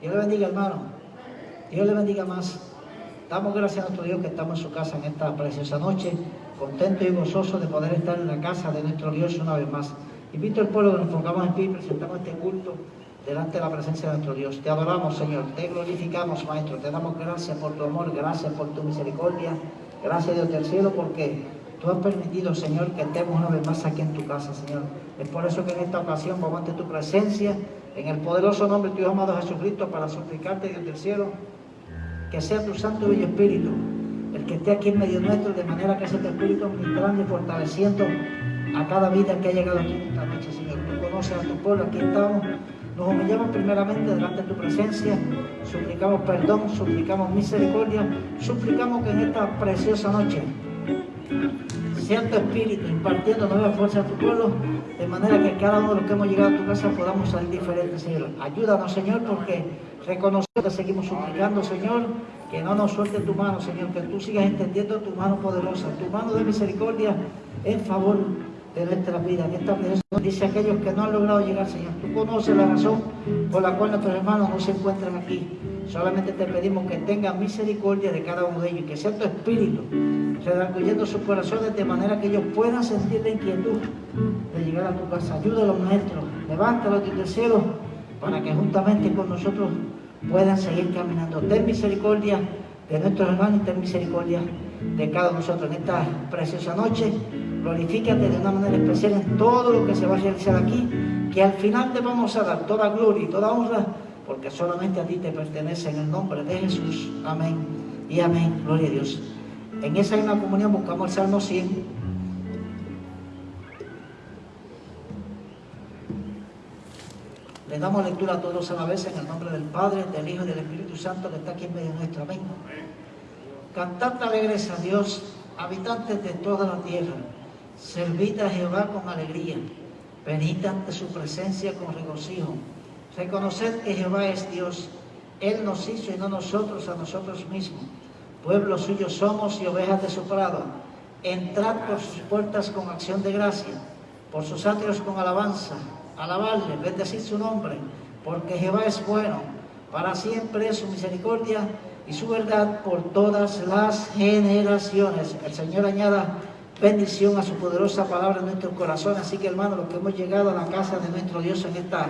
Dios le bendiga, hermano. Dios le bendiga más. Damos gracias a nuestro Dios que estamos en su casa en esta preciosa noche, contento y gozoso de poder estar en la casa de nuestro Dios una vez más. Invito al pueblo que nos pongamos en pie y presentamos este culto delante de la presencia de nuestro Dios. Te adoramos, Señor, te glorificamos, Maestro, te damos gracias por tu amor, gracias por tu misericordia, gracias Dios del cielo, porque tú has permitido, Señor, que estemos una vez más aquí en tu casa, Señor. Es por eso que en esta ocasión vamos ante tu presencia, en el poderoso nombre de tu amado Jesucristo, para suplicarte, Dios del cielo, que sea tu Santo y Espíritu el que esté aquí en medio nuestro, de manera que sea tu Espíritu ministrando y fortaleciendo a cada vida que ha llegado aquí esta noche, Señor. Tú conoces a tu pueblo, aquí estamos nos humillamos primeramente delante de tu presencia, suplicamos perdón, suplicamos misericordia, suplicamos que en esta preciosa noche tu espíritu impartiendo nueva fuerza a tu pueblo, de manera que cada uno de los que hemos llegado a tu casa podamos salir diferentes, Señor. Ayúdanos, Señor, porque reconocemos que seguimos suplicando, Señor, que no nos suelte tu mano, Señor, que tú sigas entendiendo tu mano poderosa, tu mano de misericordia en favor de nuestra vida. En esta dice aquellos que no han logrado llegar, Señor. Tú conoces la razón por la cual nuestros hermanos no se encuentran aquí. Solamente te pedimos que tengas misericordia de cada uno de ellos y que sea tu espíritu redarguyendo sus corazones de manera que ellos puedan sentir la inquietud de llegar a tu casa. Ayúdalos, maestro. Levántalos del cielo para que juntamente con nosotros puedan seguir caminando. Ten misericordia de nuestros hermanos y ten misericordia de cada uno de nosotros en esta preciosa noche glorifícate de una manera especial en todo lo que se va a realizar aquí, que al final te vamos a dar toda gloria y toda honra, porque solamente a ti te pertenece en el nombre de Jesús. Amén y amén. Gloria a Dios. En esa misma comunión buscamos el Salmo 100. Le damos lectura a todos a la vez en el nombre del Padre, del Hijo y del Espíritu Santo que está aquí en medio de nuestro. Amén. Cantad alegres a Dios, habitantes de toda la tierra. Servid a Jehová con alegría, venid ante su presencia con regocijo. Reconoced que Jehová es Dios, Él nos hizo y no nosotros a nosotros mismos. Pueblo suyo somos y ovejas de su prado. Entrad por sus puertas con acción de gracia, por sus atrios con alabanza. Alabarle, bendecid su nombre, porque Jehová es bueno, para siempre es su misericordia y su verdad por todas las generaciones. El Señor añada bendición a su poderosa palabra en nuestro corazón. Así que hermanos, los que hemos llegado a la casa de nuestro Dios en esta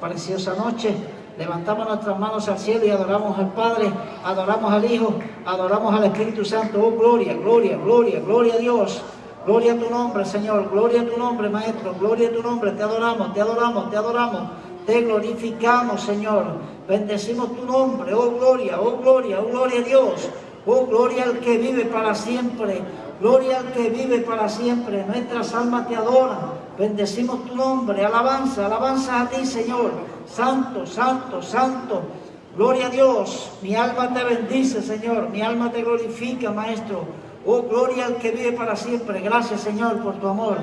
preciosa noche, levantamos nuestras manos al cielo y adoramos al Padre, adoramos al Hijo, adoramos al Espíritu Santo. Oh, gloria, gloria, gloria, gloria a Dios. Gloria a tu nombre, Señor. Gloria a tu nombre, Maestro. Gloria a tu nombre. Te adoramos, te adoramos, te adoramos. Te glorificamos, Señor. Bendecimos tu nombre. Oh, gloria, oh, gloria, oh, gloria a Dios. Oh, gloria al que vive para siempre. Gloria al que vive para siempre. Nuestras almas te adoran. Bendecimos tu nombre. Alabanza, alabanza a ti, Señor. Santo, santo, santo. Gloria a Dios. Mi alma te bendice, Señor. Mi alma te glorifica, Maestro. Oh, gloria al que vive para siempre. Gracias, Señor, por tu amor.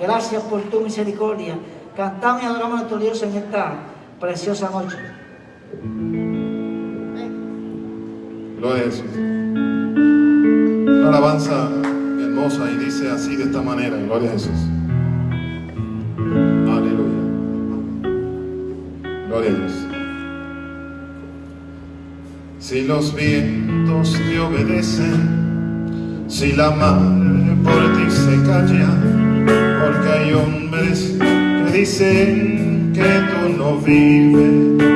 Gracias por tu misericordia. Cantamos y adoramos a nuestro Dios en esta preciosa noche. Gloria a Jesús. Una alabanza y dice así de esta manera, gloria a Jesús. Si los vientos te obedecen, si la mar por ti se calla, porque hay hombres que dicen que tú no vives.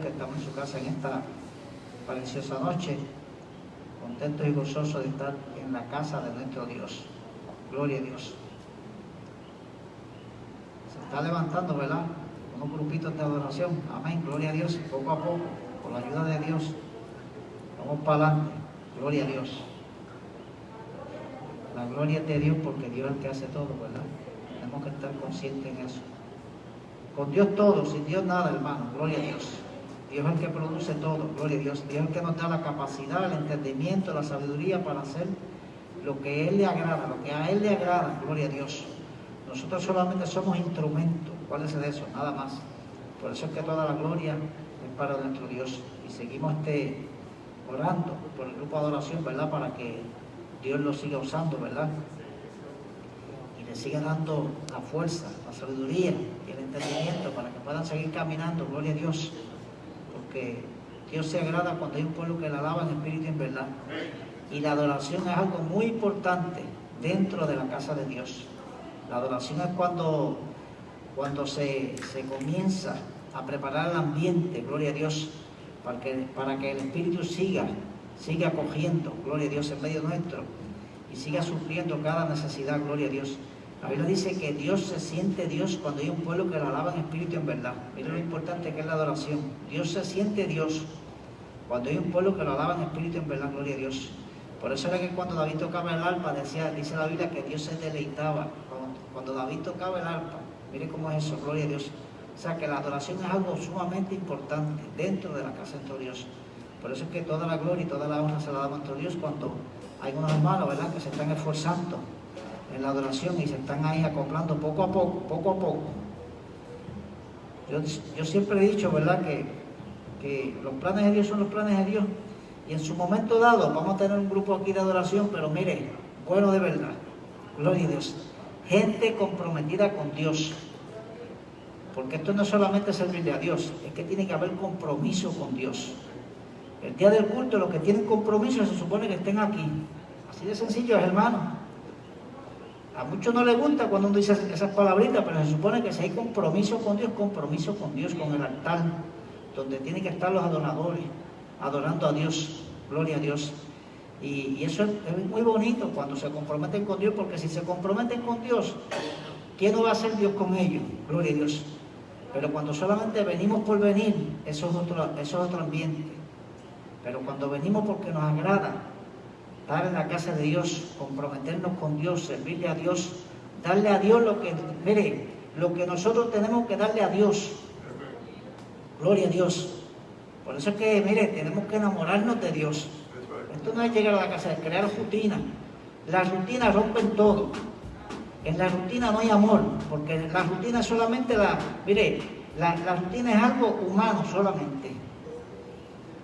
Que estamos en su casa en esta preciosa noche. Contentos y gozosos de estar en la casa de nuestro Dios. Gloria a Dios. Se está levantando, ¿verdad? Unos grupitos de adoración. Amén. Gloria a Dios. Poco a poco, con la ayuda de Dios, vamos para adelante. Gloria a Dios. La gloria es de Dios porque Dios es el que hace todo, ¿verdad? Tenemos que estar conscientes en eso. Con Dios todo, sin Dios nada, hermano. Gloria a Dios. Dios es el que produce todo. Gloria a Dios. Dios es el que nos da la capacidad, el entendimiento, la sabiduría para hacer lo que a Él le agrada, lo que a Él le agrada. Gloria a Dios. Nosotros solamente somos instrumentos. ¿Cuál es de eso? Nada más. Por eso es que toda la gloria es para nuestro Dios. Y seguimos este, orando por el grupo de adoración, ¿verdad? Para que Dios lo siga usando, ¿verdad? Y le siga dando la fuerza, la sabiduría y el entendimiento para que puedan seguir caminando, gloria a Dios. Porque Dios se agrada cuando hay un pueblo que le alaba en espíritu y en verdad. Y la adoración es algo muy importante dentro de la casa de Dios. La adoración es cuando cuando se, comienza a preparar el ambiente, gloria a Dios, para que, para que el Espíritu siga, siga cogiendo, gloria a Dios, en medio nuestro, y siga sufriendo cada necesidad, gloria a Dios. La Biblia dice que Dios se siente Dios cuando hay un pueblo que lo alaba en espíritu y en verdad. Mira lo importante que es la adoración. Dios se siente Dios cuando hay un pueblo que lo alaba en espíritu y en verdad, gloria a Dios. Por eso era que cuando David tocaba el arpa, decía, dice la Biblia que Dios se deleitaba. Cuando, David tocaba el arpa, mire cómo es eso, gloria a Dios. O sea que la adoración es algo sumamente importante dentro de la casa de Dios. Por eso es que toda la gloria y toda la honra se la damos a Dios cuando hay unos hermanos, ¿verdad?, que se están esforzando en la adoración y se están ahí acoplando poco a poco, poco a poco. Yo, siempre he dicho, ¿verdad?, que, que los planes de Dios son los planes de Dios. Y en su momento dado vamos a tener un grupo aquí de adoración, pero mire, bueno de verdad, gloria a Dios. Gente comprometida con Dios. Porque esto no es solamente servirle a Dios, es que tiene que haber compromiso con Dios. El día del culto, los que tienen compromiso se supone que estén aquí. Así de sencillo es, hermano. A muchos no les gusta cuando uno dice esas palabritas, pero se supone que si hay compromiso con Dios, compromiso con Dios, con el altar, donde tienen que estar los adoradores, adorando a Dios, gloria a Dios. Y, eso es, muy bonito cuando se comprometen con Dios, porque si se comprometen con Dios, ¿quién no va a ser Dios con ellos? Gloria a Dios. Pero cuando solamente venimos por venir, eso es otro, eso es otro ambiente. Pero cuando venimos porque nos agrada, estar en la casa de Dios, comprometernos con Dios, servirle a Dios, darle a Dios lo que, mire, lo que nosotros tenemos que darle a Dios. Gloria a Dios. Por eso es que, mire, tenemos que enamorarnos de Dios. Esto no es llegar a la casa, es crear rutina. Las rutinas rompen todo. En la rutina no hay amor, porque la rutina es solamente la, mire, la, la rutina es algo humano solamente.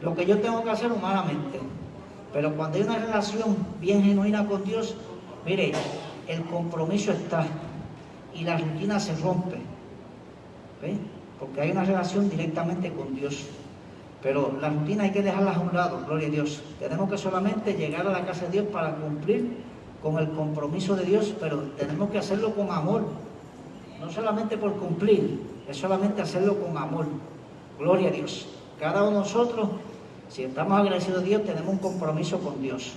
Lo que yo tengo que hacer humanamente. Pero cuando hay una relación bien genuina con Dios, mire, el compromiso está y la rutina se rompe. Porque hay una relación directamente con Dios. Pero la rutina hay que dejarla a un lado, gloria a Dios. Tenemos que solamente llegar a la casa de Dios para cumplir con el compromiso de Dios, pero tenemos que hacerlo con amor. No solamente por cumplir, es solamente hacerlo con amor. Gloria a Dios. Cada uno de nosotros si estamos agradecidos a Dios, tenemos un compromiso con Dios,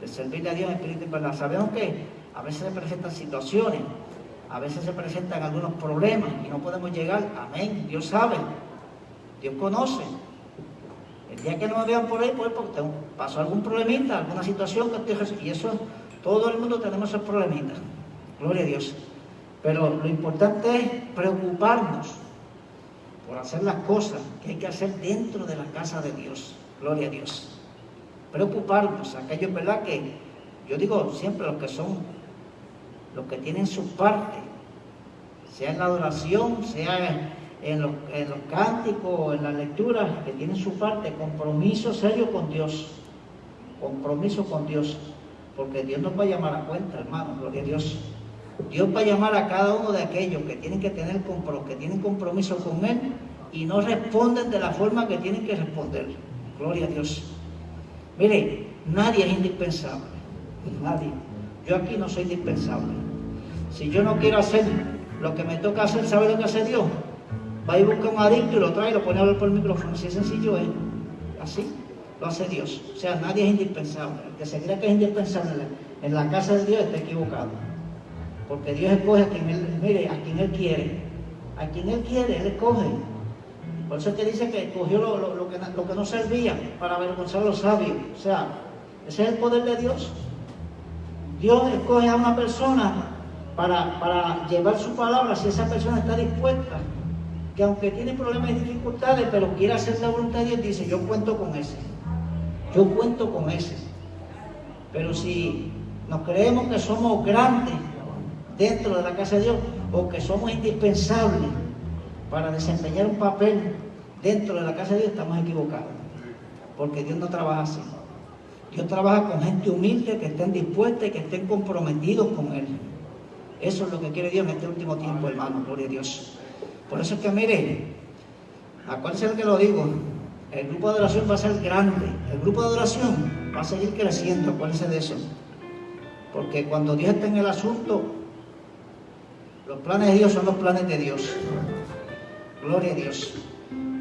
de servirle a Dios en espíritu y verdad. Sabemos que a veces se presentan situaciones, a veces se presentan algunos problemas y no podemos llegar. Amén. Dios sabe, Dios conoce. El día que no me vean por ahí, pues porque pasó algún problemita, alguna situación que estoy y eso, todo el mundo tenemos esos problemitas. Gloria a Dios. Pero lo importante es preocuparnos por hacer las cosas que hay que hacer dentro de la casa de Dios. Gloria a Dios. Preocuparnos, aquellos, ¿verdad? Que yo digo siempre los que son, los que tienen su parte, sea en la adoración, sea en los, en los cánticos, en la lectura, que tienen su parte, compromiso serio con Dios. Compromiso con Dios. Porque Dios nos va a llamar a cuenta, hermano, gloria a Dios. Dios va a llamar a cada uno de aquellos que tienen que tener que tienen compromiso con Él y no responden de la forma que tienen que responder. Gloria a Dios. Mire, nadie es indispensable. Nadie. Yo aquí no soy indispensable. Si yo no quiero hacer lo que me toca hacer, ¿sabe lo que hace Dios? Va y busca un adicto y lo trae y lo pone a hablar por el micrófono. Así es sencillo es. Así lo hace Dios. O sea, nadie es indispensable. El que se cree que es indispensable en la casa de Dios está equivocado. Porque Dios escoge a quien Él, mire, a quien Él quiere. A quien Él quiere, Él escoge. Por eso es que dice que escogió lo, que, no servía para avergonzar a los sabios. O sea, ese es el poder de Dios. Dios escoge a una persona para, para llevar su palabra si esa persona está dispuesta. Que aunque tiene problemas y dificultades, pero quiere hacer la voluntad de Dios, dice, yo cuento con ese. Yo cuento con ese. Pero si nos creemos que somos grandes dentro de la casa de Dios o que somos indispensables para desempeñar un papel dentro de la casa de Dios, estamos equivocados. Porque Dios no trabaja así. Dios trabaja con gente humilde que estén dispuestas y que estén comprometidos con Él. Eso es lo que quiere Dios en este último tiempo, hermano. Gloria a Dios. Por eso es que, mire, acuérdense el que lo digo. El grupo de adoración va a ser grande. El grupo de adoración va a seguir creciendo. Acuérdense de eso. Porque cuando Dios está en el asunto, Los planes de Dios son los planes de Dios. Gloria a Dios.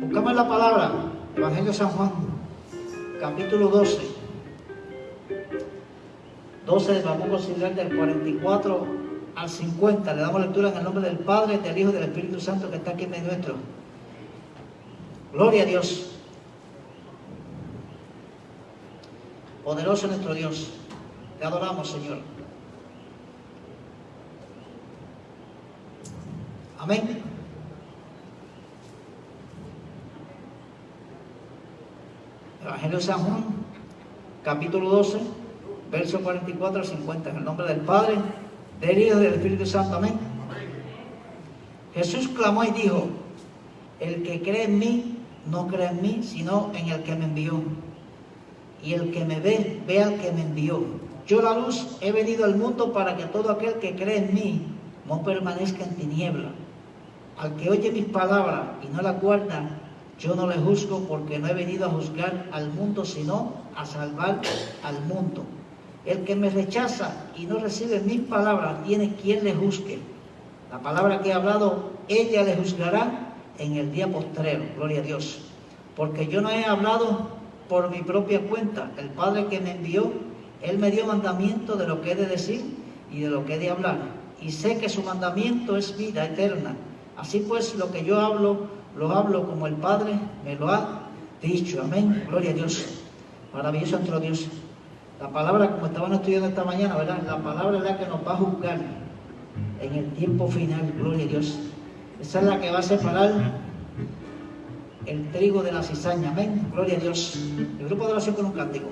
Buscamos la palabra, Evangelio de San Juan, capítulo 12. 12, vamos a considerar del 44 al 50. Le damos lectura en el nombre del Padre, del Hijo y del Espíritu Santo que está aquí en medio nuestro. Gloria a Dios. Poderoso nuestro Dios. Te adoramos, Señor. Amén. Evangelio de San Juan, capítulo 12, verso 44 al 50. En el nombre del Padre, del Hijo y del Espíritu Santo. Amén. Jesús clamó y dijo, el que cree en mí, no cree en mí, sino en el que me envió. Y el que me ve, ve al que me envió. Yo la luz he venido al mundo para que todo aquel que cree en mí no permanezca en tiniebla. Al que oye mis palabras y no la guarda, yo no le juzgo porque no he venido a juzgar al mundo, sino a salvar al mundo. El que me rechaza y no recibe mis palabras tiene quien le juzgue. La palabra que he hablado, ella le juzgará en el día postrero. Gloria a Dios. Porque yo no he hablado por mi propia cuenta. El Padre que me envió, Él me dio mandamiento de lo que he de decir y de lo que he de hablar. Y sé que su mandamiento es vida eterna. Así pues, lo que yo hablo, lo hablo como el Padre me lo ha dicho. Amén. Gloria a Dios. Maravilloso nuestro Dios. La palabra, como estaban estudiando esta mañana, ¿verdad? La palabra es la que nos va a juzgar en el tiempo final. Gloria a Dios. Esa es la que va a separar el trigo de la cizaña. Amén. Gloria a Dios. El grupo de oración con un cántico.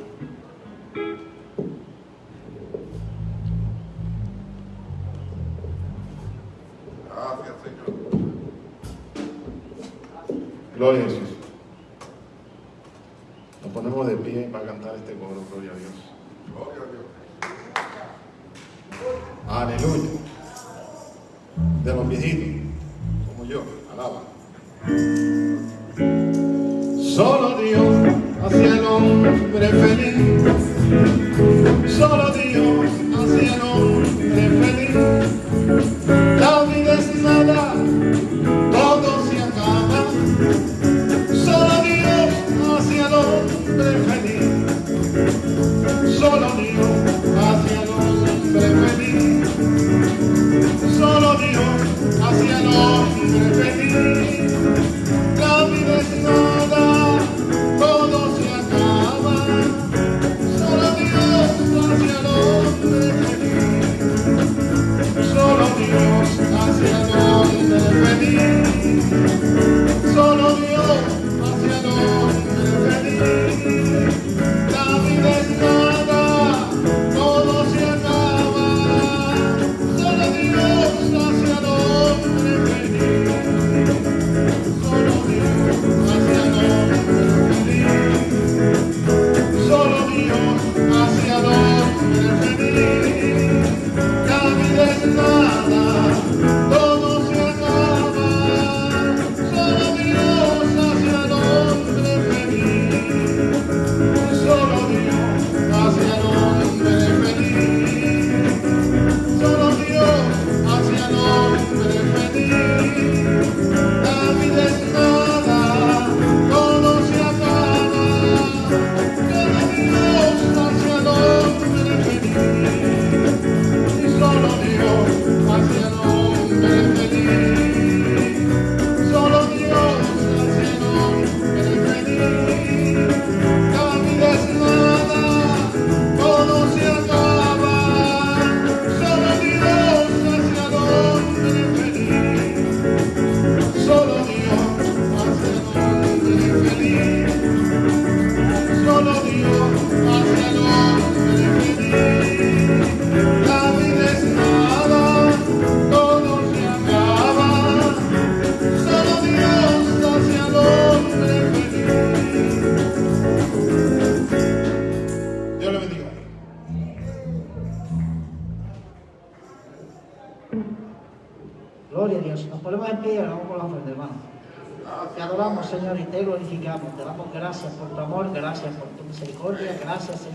Gloria a Jesús. Nos ponemos de pie para cantar este coro. Gloria a Dios. Aleluya. De los viejitos, como yo, alaba. Solo Dios hacia el hombre feliz. Solo Dios hacia el hombre feliz. La vida es nada,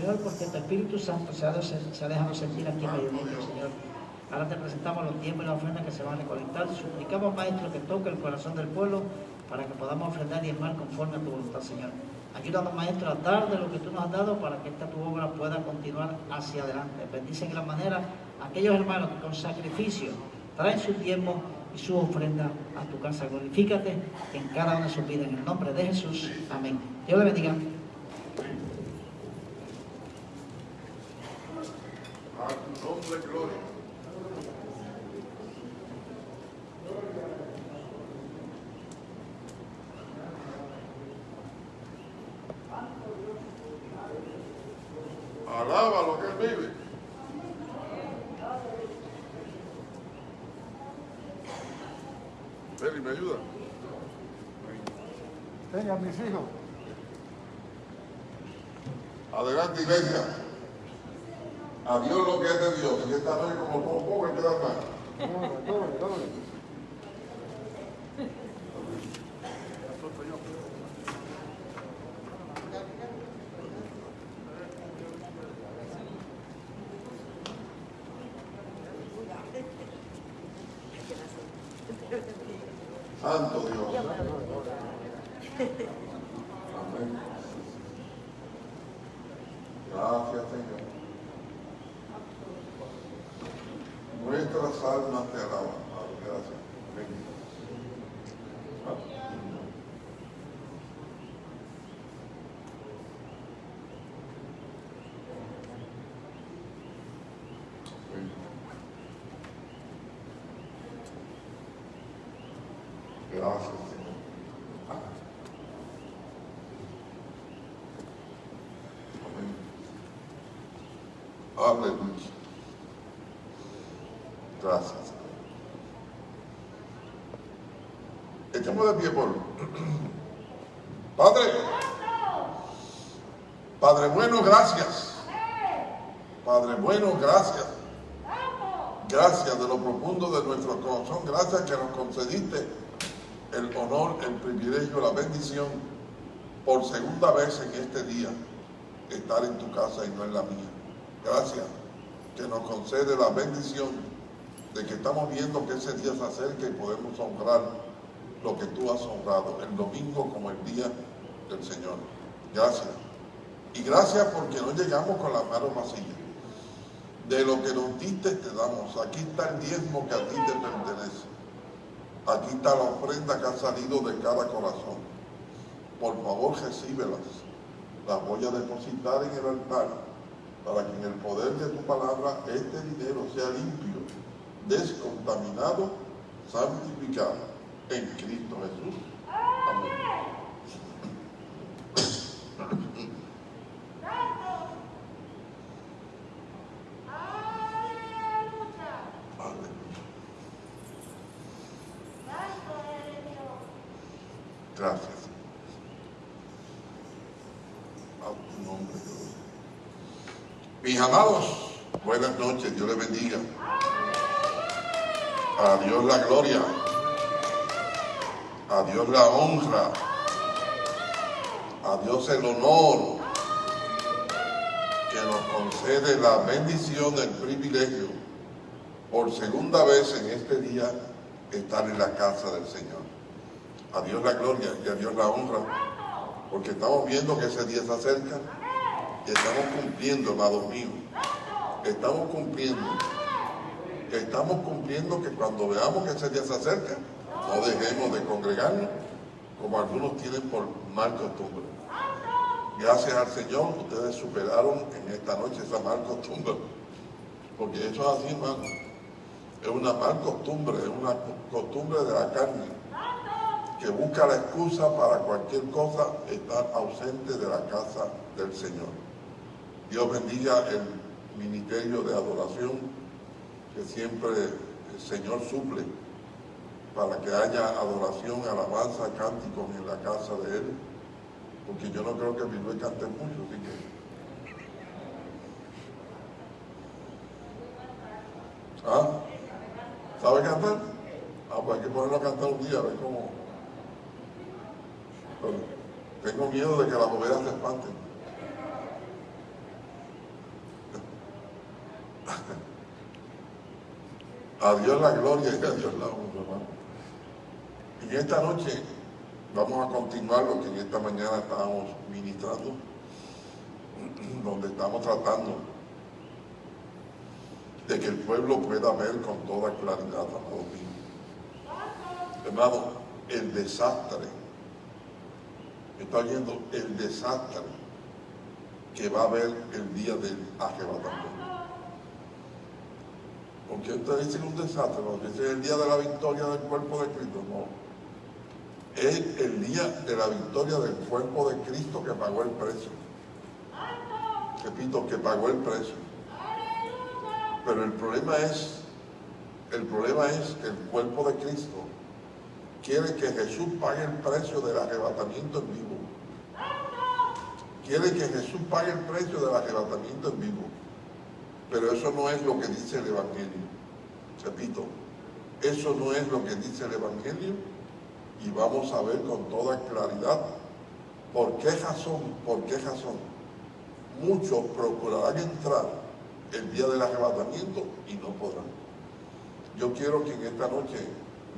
Señor, porque tu Espíritu Santo se ha, se ha dejado sentir aquí en nosotros, Señor. Ahora te presentamos los tiempos y las ofrendas que se van a recolectar. Suplicamos, Maestro, que toque el corazón del pueblo para que podamos ofrendar y mal conforme a tu voluntad, Señor. Ayúdanos, Maestro, a dar de lo que tú nos has dado para que esta tu obra pueda continuar hacia adelante. Bendice en gran manera aquellos hermanos que con sacrificio traen su tiempo y su ofrenda a tu casa. Glorifícate en cada una de sus vidas. En el nombre de Jesús. Amén. Dios le bendiga. A tu nombre, gloria. Alaba lo que él vive. Feli, ¿me ayuda? Venga, mis hijos. Adelante, iglesia. A Dios lo que es de Dios. Y esta noche como poco, poco, queda más. Doble, doble, doble. Santo Dios. Amén. Gracias, Señor. Nuestras almas te alaban, Padre. Gracias. Amén. Amén. Gracias, Señor. Amén. Aleluya. Gracias. Señor. Echamos de pie por. Padre. Padre bueno, gracias. Padre bueno, gracias. Gracias de lo profundo de nuestro corazón. Gracias que nos concediste el honor, el privilegio, la bendición por segunda vez en este día estar en tu casa y no en la mía. Gracias que nos concede la bendición de que estamos viendo que ese día se acerca y podemos honrar lo que tú has honrado, el domingo como el día del Señor. Gracias. Y gracias porque no llegamos con las manos vacías. De lo que nos diste te damos. Aquí está el diezmo que a ti te pertenece. Aquí está la ofrenda que ha salido de cada corazón. Por favor, recíbelas. Las voy a depositar en el altar para que en el poder de tu palabra este dinero sea limpio, descontaminado, santificado en Cristo Jesús. Amén. Gracias. A tu nombre, Dios. Mis amados, buenas noches, Dios les bendiga. A Dios la gloria. A Dios la honra. A Dios el honor que nos concede la bendición, el privilegio, por segunda vez en este día, estar en la casa del Señor. A Dios la gloria y a Dios la honra, porque estamos viendo que ese día se acerca y estamos cumpliendo, amados míos. Estamos cumpliendo. Estamos cumpliendo que cuando veamos que ese día se acerca, no dejemos de congregarnos como algunos tienen por mal costumbre. Gracias al Señor, ustedes superaron en esta noche esa mal costumbre. Porque eso es así, hermano. Es una mal costumbre, es una costumbre de la carne que busca la excusa para cualquier cosa estar ausente de la casa del Señor. Dios bendiga el ministerio de adoración que siempre el Señor suple para que haya adoración, alabanza, cánticos en la casa de Él, porque yo no creo que Bilbao cante mucho, así que... ¿Ah? ¿Sabe cantar? Ah, pues hay que ponerlo a cantar un día, a ver cómo... Tengo miedo de que las ovejas se espanten. A Dios la gloria y a Dios la honra, hermano. En esta noche vamos a continuar lo que en esta mañana estábamos ministrando, donde estamos tratando de que el pueblo pueda ver con toda claridad, amado mío. Hermano, el desastre, está oyendo el desastre que va a haber el día del arrebatamiento. Porque ustedes dicen un desastre, porque es el día de la victoria del cuerpo de Cristo, no. Es el día de la victoria del cuerpo de Cristo que pagó el precio. Repito, que pagó el precio. Pero el problema es, el problema es que el cuerpo de Cristo quiere que Jesús pague el precio del arrebatamiento en vivo. Quiere que Jesús pague el precio del arrebatamiento en vivo. Pero eso no es lo que dice el Evangelio. Repito, eso no es lo que dice el Evangelio y vamos a ver con toda claridad por qué razón, por qué razón muchos procurarán entrar el día del arrebatamiento y no podrán. Yo quiero que en esta noche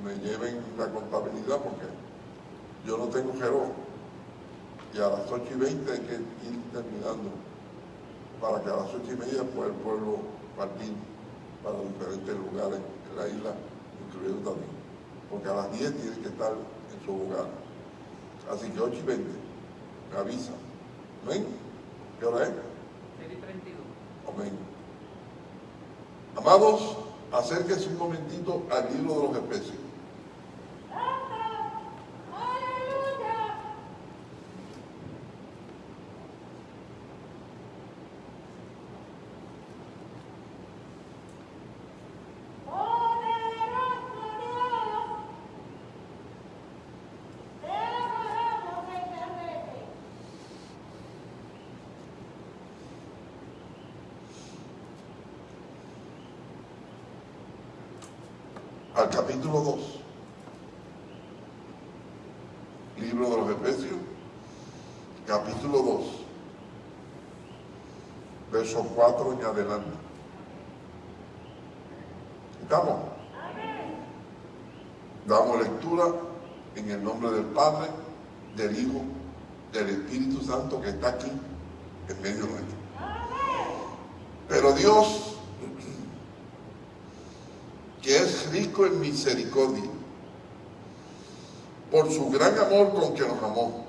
me lleven la contabilidad porque yo no tengo reloj y a las 8 y 20 hay que ir terminando para que a las 8 y media pueda el pueblo partir para diferentes lugares en la isla, incluido también. Porque a las 10 tiene que estar en su lugar. Así que 8 y 20, me avisa. ¿Amén? ¿Qué hora es? 32. Amén. Amados, acérquense un momentito al libro de los Efesios. Capítulo 2. Libro de los Efesios, capítulo 2, verso 4 en adelante. ¿Estamos? Damos lectura en el nombre del Padre, del Hijo, del Espíritu Santo que está aquí en medio nuestro. Pero Dios que es en misericordia, por su gran amor con que nos amó,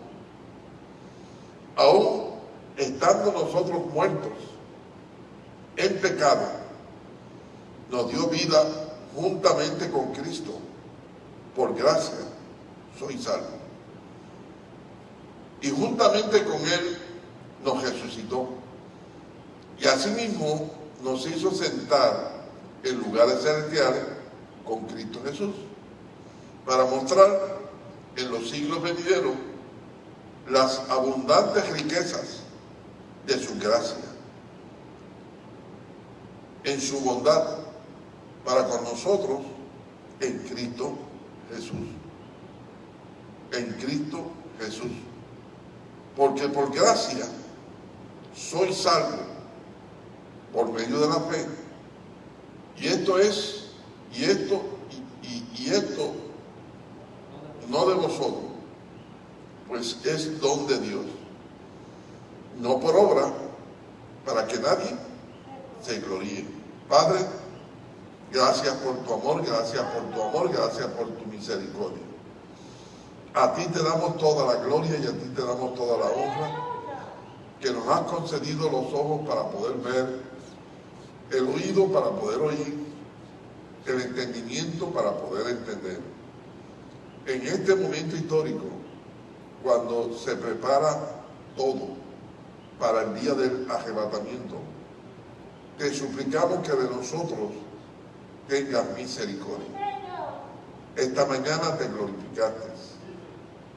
aún estando nosotros muertos en pecado, nos dio vida juntamente con Cristo. Por gracia soy salvo. Y juntamente con Él nos resucitó. Y asimismo nos hizo sentar en lugares celestiales con Cristo Jesús, para mostrar en los siglos venideros las abundantes riquezas de su gracia, en su bondad para con nosotros en Cristo Jesús. En Cristo Jesús. Porque por gracia soy salvo por medio de la fe y esto es, y esto, y, esto no de vosotros, pues es don de Dios. No por obra, para que nadie se gloríe. Padre, gracias por tu amor, gracias por tu amor, gracias por tu misericordia. A ti te damos toda la gloria y a ti te damos toda la honra que nos has concedido los ojos para poder ver el oído para poder oír, el entendimiento para poder entender. En este momento histórico, cuando se prepara todo para el día del arrebatamiento, te suplicamos que de nosotros tengas misericordia. Esta mañana te glorificaste.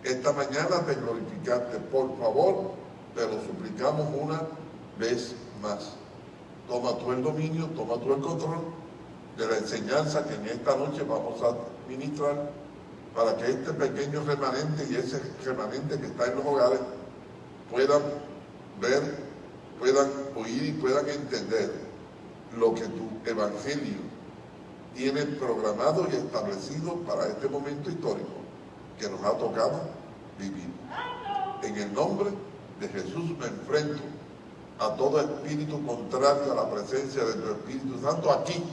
Esta mañana te glorificaste. Por favor, te lo suplicamos una vez más toma tú el dominio, toma tú el control de la enseñanza que en esta noche vamos a ministrar para que este pequeño remanente y ese remanente que está en los hogares puedan ver, puedan oír y puedan entender lo que tu evangelio tiene programado y establecido para este momento histórico que nos ha tocado vivir. En el nombre de Jesús me enfrento a todo espíritu contrario a la presencia de tu Espíritu Santo aquí,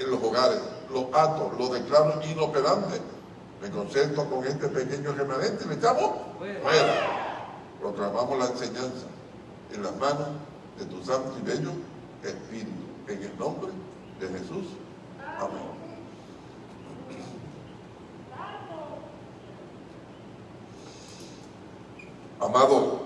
en los hogares. Los atos, los declaro inoperantes. Me concentro con este pequeño remanente y me echamos fuera. Proclamamos la enseñanza en las manos de tu santo y bello Espíritu. En el nombre de Jesús. Amén. Amado,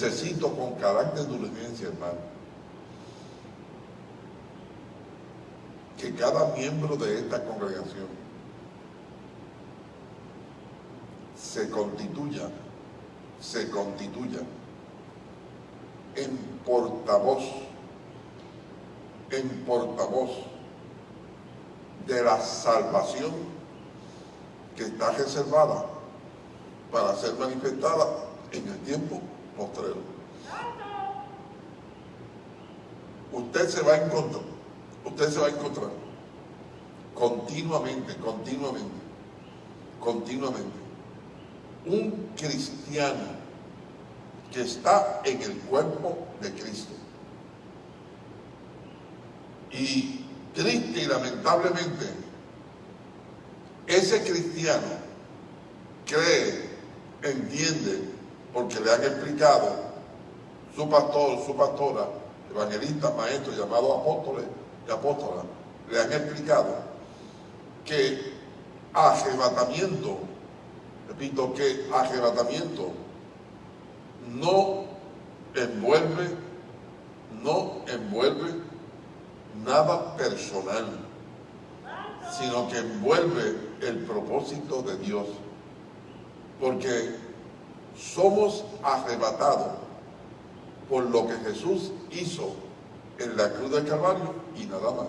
necesito con carácter de urgencia, hermano, que cada miembro de esta congregación se constituya, se constituya en portavoz, en portavoz de la salvación que está reservada para ser manifestada en el tiempo postrero. Usted se va a encontrar, usted se va a encontrar continuamente, continuamente, continuamente, un cristiano que está en el cuerpo de Cristo. Y triste y lamentablemente, ese cristiano cree, entiende, porque le han explicado su pastor, su pastora, evangelista, maestro, llamado apóstoles y apóstolas, le han explicado que arrebatamiento, repito, que arrebatamiento no envuelve, no envuelve nada personal, sino que envuelve el propósito de Dios. Porque somos arrebatados por lo que Jesús hizo en la cruz del Calvario y nada más.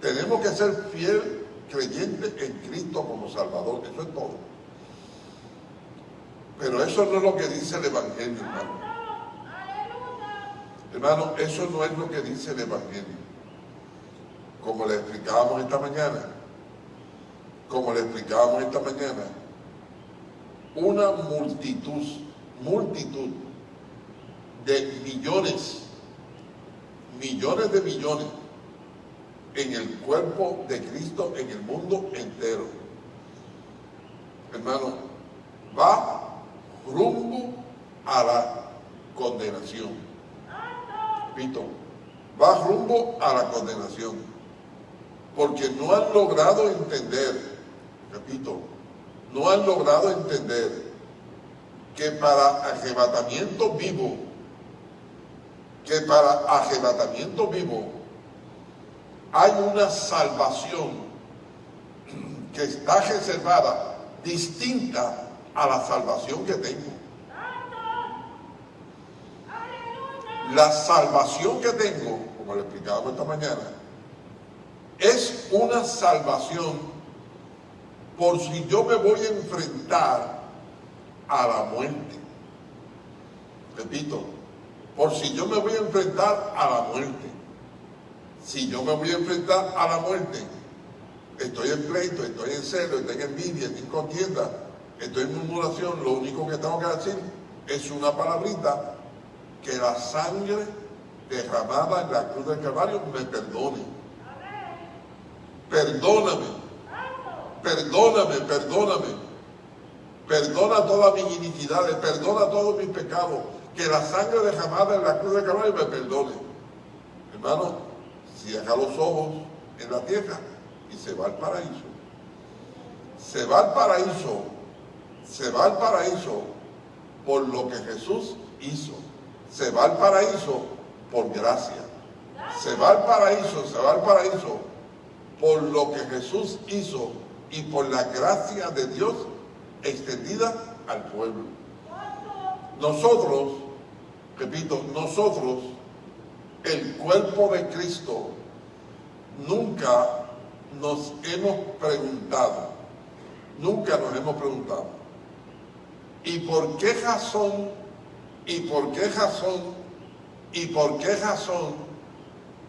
Tenemos que ser fiel creyente en Cristo como Salvador, eso es todo. Pero eso no es lo que dice el Evangelio, hermano. Hermano, eso no es lo que dice el Evangelio. Como le explicábamos esta mañana, como le explicábamos esta mañana, una multitud, multitud de millones, millones de millones en el cuerpo de Cristo en el mundo entero. Hermano, va rumbo a la condenación. Repito, va rumbo a la condenación. Porque no han logrado entender, repito, no han logrado entender que para arrebatamiento vivo, que para arrebatamiento vivo hay una salvación que está reservada distinta a la salvación que tengo. La salvación que tengo, como le explicábamos esta mañana, es una salvación por si yo me voy a enfrentar a la muerte. Repito, por si yo me voy a enfrentar a la muerte. Si yo me voy a enfrentar a la muerte, estoy en pleito, estoy en celo, estoy en envidia, estoy en contienda, estoy en murmuración, lo único que tengo que decir es una palabrita, que la sangre derramada en la cruz del Calvario me perdone. Perdóname perdóname, perdóname. Perdona todas mis iniquidades, perdona todos mis pecados. Que la sangre derramada en la cruz de Calvario me perdone. Hermano, cierra los ojos en la tierra y se va al paraíso. Se va al paraíso, se va al paraíso por lo que Jesús hizo. Se va al paraíso por gracia. Se va al paraíso, se va al paraíso por lo que Jesús hizo y por la gracia de Dios extendida al pueblo. Nosotros, repito, nosotros, el cuerpo de Cristo, nunca nos hemos preguntado, nunca nos hemos preguntado, ¿y por qué razón, y por qué razón, y por qué razón,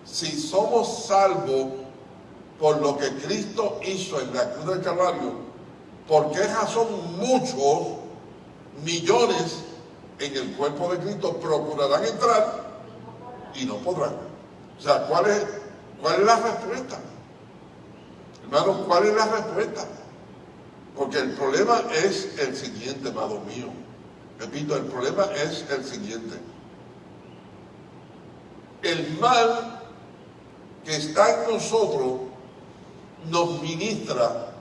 si somos salvos por lo que Cristo hizo en la cruz del Calvario, por qué razón muchos, millones en el cuerpo de Cristo procurarán entrar y no podrán? O sea, ¿cuál es, cuál es la respuesta? Hermanos, ¿cuál es la respuesta? Porque el problema es el siguiente, amado mío. Repito, el problema es el siguiente. El mal que está en nosotros nos ministra,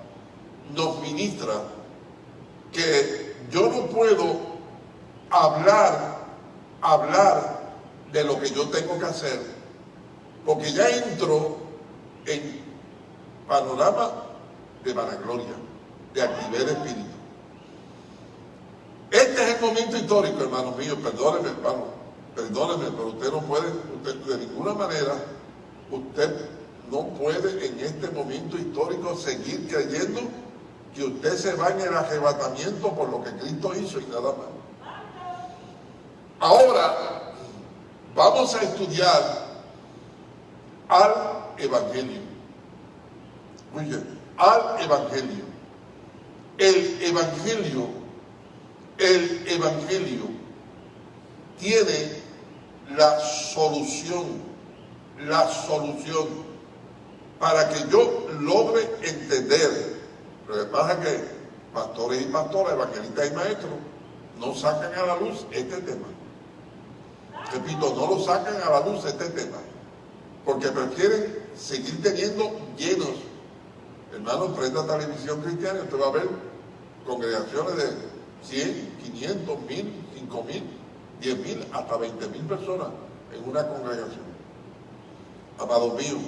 nos ministra que yo no puedo hablar, hablar de lo que yo tengo que hacer, porque ya entro en panorama de vanagloria, de actividad espíritu. Este es el momento histórico, hermanos míos, perdónenme, hermano, perdónenme, pero usted no puede, usted de ninguna manera, usted no puede en este momento histórico seguir creyendo que usted se va en el arrebatamiento por lo que Cristo hizo y nada más. Ahora vamos a estudiar al Evangelio. Muy bien, al Evangelio. El Evangelio, el Evangelio tiene la solución, la solución para que yo logre entender. Lo que pasa es que pastores y pastoras, evangelistas y maestros no sacan a la luz este tema. Repito, no lo sacan a la luz este tema, porque prefieren seguir teniendo llenos Hermano, prenda televisión cristiana usted va a ver congregaciones de 100, 500, 1000, 5000, 10.000, hasta 20.000 personas en una congregación. Amados míos,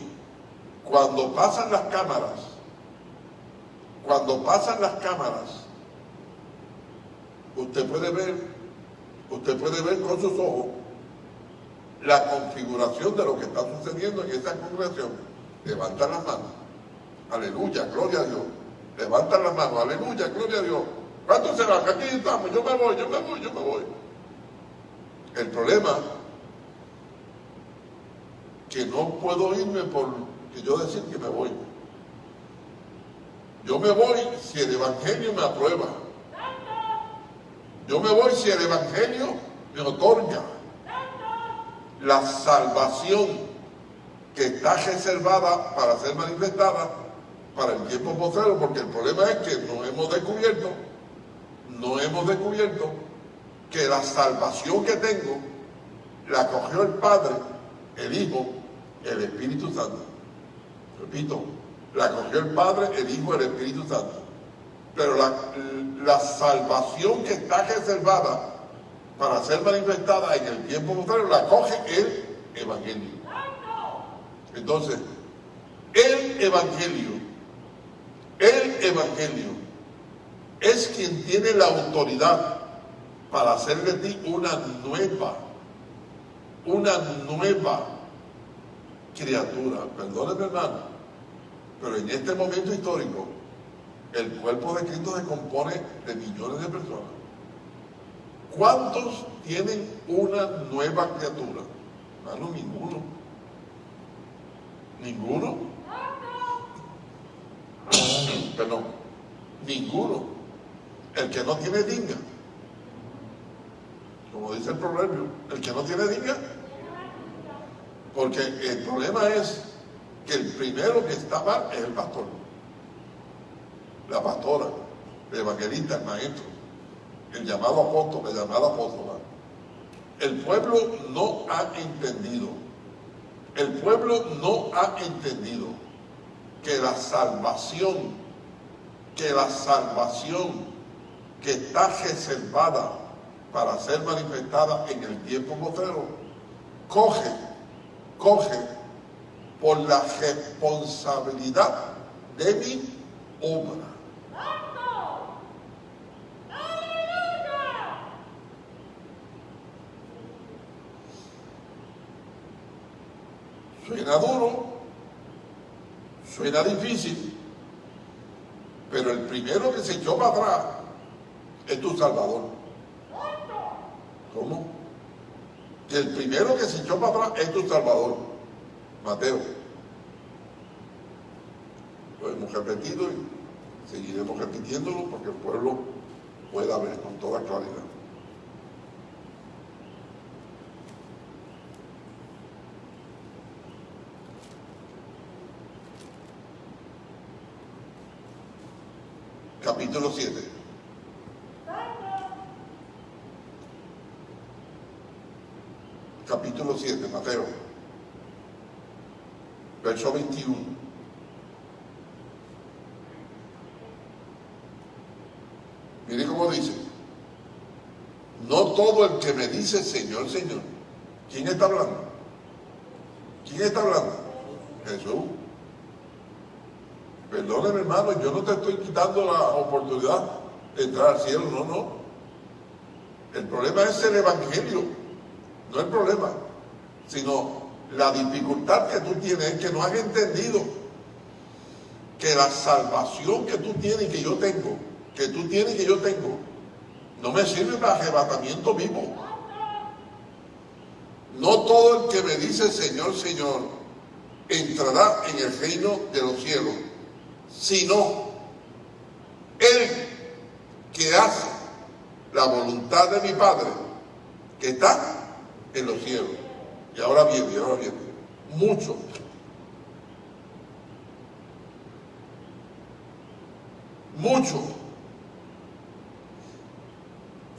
cuando pasan las cámaras, cuando pasan las cámaras, usted puede ver, usted puede ver con sus ojos la configuración de lo que está sucediendo en esa congregación. Levanta las manos. Aleluya, gloria a Dios. Levantan las manos, aleluya, gloria a Dios. ¿Cuántos se van? Aquí estamos, yo me voy, yo me voy, yo me voy. El problema que no puedo irme por que yo decir que me voy. Yo me voy si el Evangelio me aprueba. Yo me voy si el Evangelio me otorga la salvación que está reservada para ser manifestada para el tiempo postrero, porque el problema es que no hemos descubierto, no hemos descubierto que la salvación que tengo la cogió el Padre, el Hijo, el Espíritu Santo. Repito, la cogió el Padre, el Hijo, el Espíritu Santo. Pero la, la salvación que está reservada para ser manifestada en el tiempo postrero la coge el Evangelio. Entonces, el Evangelio el Evangelio es quien tiene la autoridad para hacer de ti una nueva, una nueva criatura. Perdóneme hermano, pero en este momento histórico, el cuerpo de Cristo se compone de millones de personas. ¿Cuántos tienen una nueva criatura? Hermano, ninguno. ¿Ninguno? Perdón, ninguno. El que no tiene dinga. Como dice el proverbio, el que no tiene dinga. Porque el problema es que el primero que está mal es el pastor. La pastora, el evangelista, el maestro, el llamado apóstol, el llamado apóstola. El pueblo no ha entendido. El pueblo no ha entendido que la salvación, que la salvación que está reservada para ser manifestada en el tiempo postrero, coge, coge por la responsabilidad de mi obra. Suena duro, Suena difícil, pero el primero que se echó para atrás es tu Salvador. ¿Cómo? El primero que se echó para atrás es tu Salvador, Mateo. Lo hemos repetido y seguiremos repitiéndolo porque el pueblo pueda ver con toda claridad. capítulo 7. Capítulo 7, Mateo. Verso 21. Mire cómo dice. No todo el que me dice Señor, Señor. ¿Quién está hablando? ¿Quién está hablando? Jesús. Perdóneme, hermano, yo no te estoy quitando la oportunidad de entrar al cielo, no, no. El problema es el evangelio, no el problema, sino la dificultad que tú tienes es que no has entendido que la salvación que tú tienes y que yo tengo, que tú tienes y que yo tengo, no me sirve para arrebatamiento vivo. No todo el que me dice Señor, Señor, entrará en el reino de los cielos sino el que hace la voluntad de mi Padre, que está en los cielos. Y ahora viene, y ahora viene, mucho. Mucho.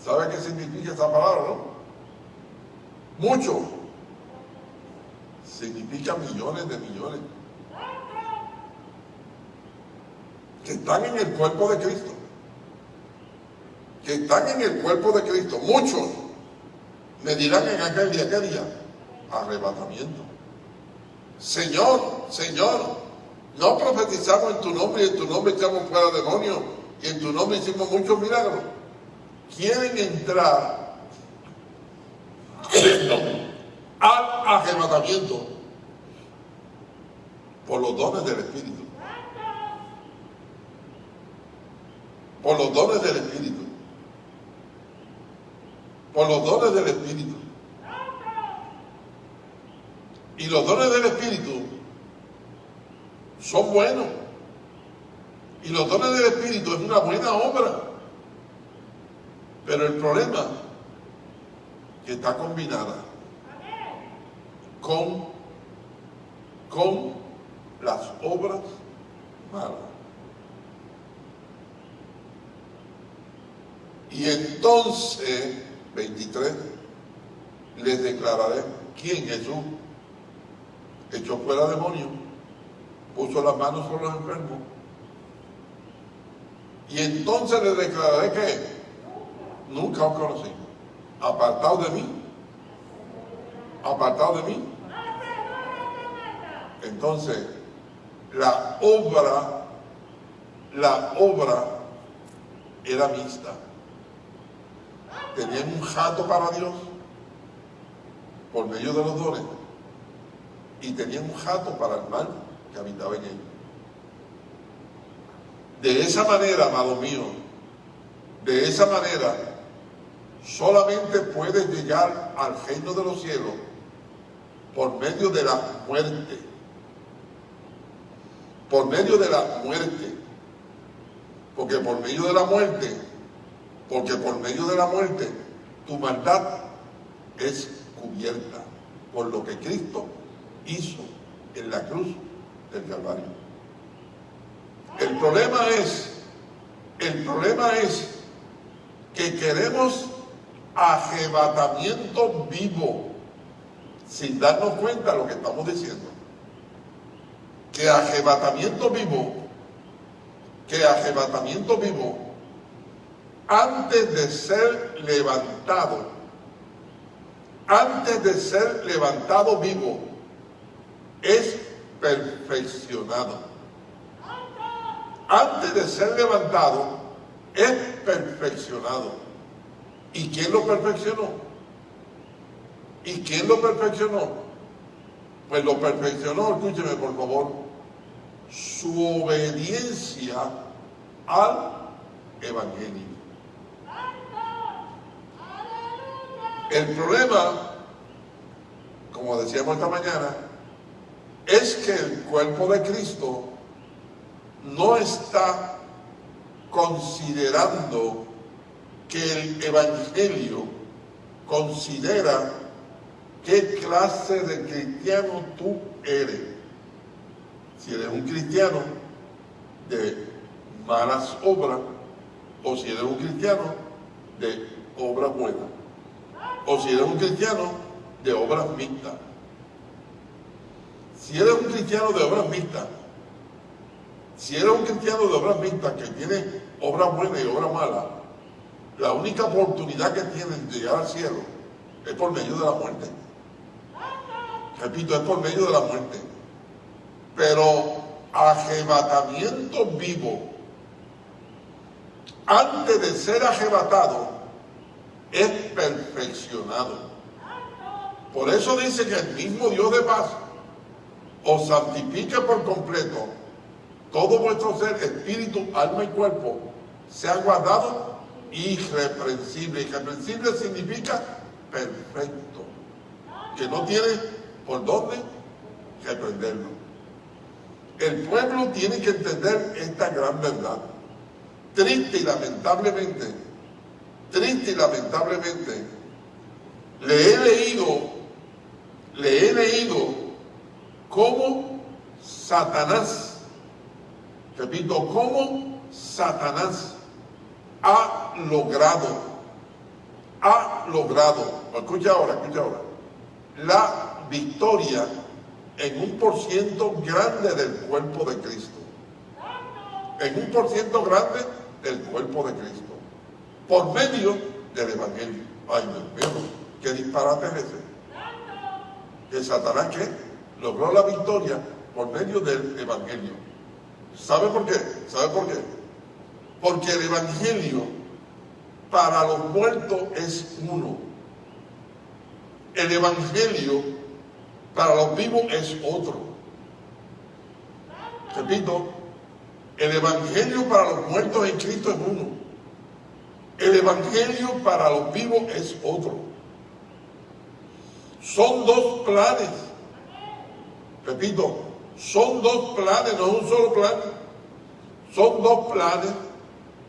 ¿Sabe qué significa esa palabra, no? Mucho. Significa millones de millones. que están en el cuerpo de Cristo. Que están en el cuerpo de Cristo. Muchos me dirán en aquel día, ¿qué día? Arrebatamiento. Señor, Señor, no profetizamos en tu nombre y en tu nombre echamos fuera demonios y en tu nombre hicimos muchos milagros. Quieren entrar al arrebatamiento por los dones del Espíritu. por los dones del Espíritu. Por los dones del Espíritu. Y los dones del Espíritu son buenos. Y los dones del Espíritu es una buena obra. Pero el problema que está combinada con, con las obras malas. Y entonces, 23, les declararé quién Jesús echó fuera demonios, puso las manos sobre los enfermos. Y entonces les declararé que nunca os conocí. Apartado de mí. Apartado de mí. Entonces, la obra, la obra era mixta tenían un jato para Dios por medio de los dones y tenían un jato para el mal que habitaba en ellos. De esa manera, amado mío, de esa manera, solamente puedes llegar al reino de los cielos por medio de la muerte. Por medio de la muerte. Porque por medio de la muerte porque por medio de la muerte tu maldad es cubierta por lo que Cristo hizo en la cruz del Calvario. El problema es, el problema es que queremos arrebatamiento vivo sin darnos cuenta de lo que estamos diciendo. Que arrebatamiento vivo, que arrebatamiento vivo antes de ser levantado, antes de ser levantado vivo, es perfeccionado. Antes de ser levantado, es perfeccionado. ¿Y quién lo perfeccionó? ¿Y quién lo perfeccionó? Pues lo perfeccionó, escúcheme por favor, su obediencia al Evangelio. El problema, como decíamos esta mañana, es que el cuerpo de Cristo no está considerando que el Evangelio considera qué clase de cristiano tú eres. Si eres un cristiano de malas obras o si eres un cristiano de obras buenas o si eres un cristiano de obras mixtas. Si eres un cristiano de obras mixtas, si eres un cristiano de obras mixtas que tiene obras buenas y obras malas, la única oportunidad que tienes de llegar al cielo es por medio de la muerte. Repito, es por medio de la muerte. Pero arrebatamiento vivo, antes de ser arrebatado, es perfeccionado. Por eso dice que el mismo Dios de paz os santifique por completo todo vuestro ser, espíritu, alma y cuerpo, sea guardado irreprensible. Irreprensible significa perfecto, que no tiene por dónde reprenderlo. El pueblo tiene que entender esta gran verdad. Triste y lamentablemente, triste y lamentablemente, le he leído, le he leído cómo Satanás, repito, cómo Satanás ha logrado, ha logrado, escucha ahora, escucha ahora, la victoria en un por ciento grande del cuerpo de Cristo. En un por ciento grande del cuerpo de Cristo. Por medio del Evangelio. Ay, Dios mío, qué disparate es ese. Que Satanás que logró la victoria por medio del Evangelio. ¿Sabe por qué? ¿Sabe por qué? Porque el Evangelio para los muertos es uno. El Evangelio para los vivos es otro. Repito, el Evangelio para los muertos en Cristo es uno. El Evangelio para los vivos es otro. Son dos planes. Repito, son dos planes, no es un solo plan. Son dos planes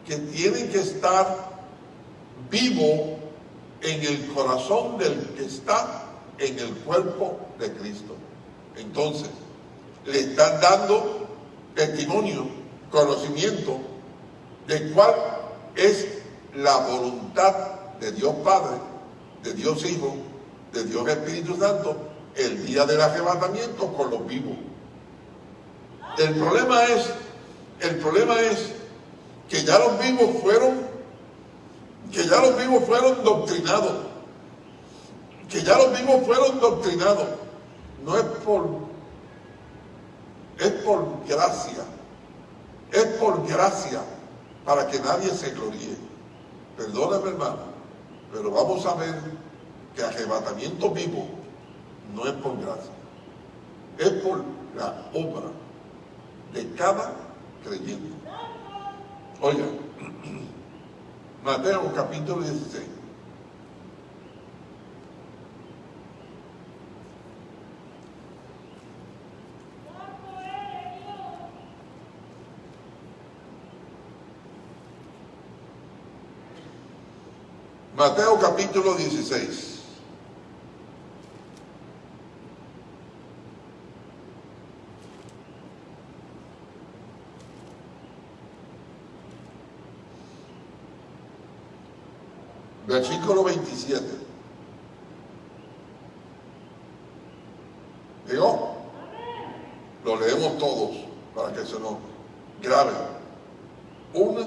que tienen que estar vivos en el corazón del que está en el cuerpo de Cristo. Entonces, le están dando testimonio, conocimiento de cuál es la voluntad de Dios Padre, de Dios Hijo, de Dios Espíritu Santo, el día del arrebatamiento con los vivos. El problema es, el problema es que ya los vivos fueron, que ya los vivos fueron doctrinados, que ya los vivos fueron doctrinados. No es por, es por gracia, es por gracia para que nadie se gloríe. Perdóname hermano, pero vamos a ver que arrebatamiento vivo no es por gracia, es por la obra de cada creyente. Oiga, Mateo capítulo 16. Mateo capítulo 16. Versículo 27. ¿Llegó? Lo leemos todos para que se nos grabe. Una,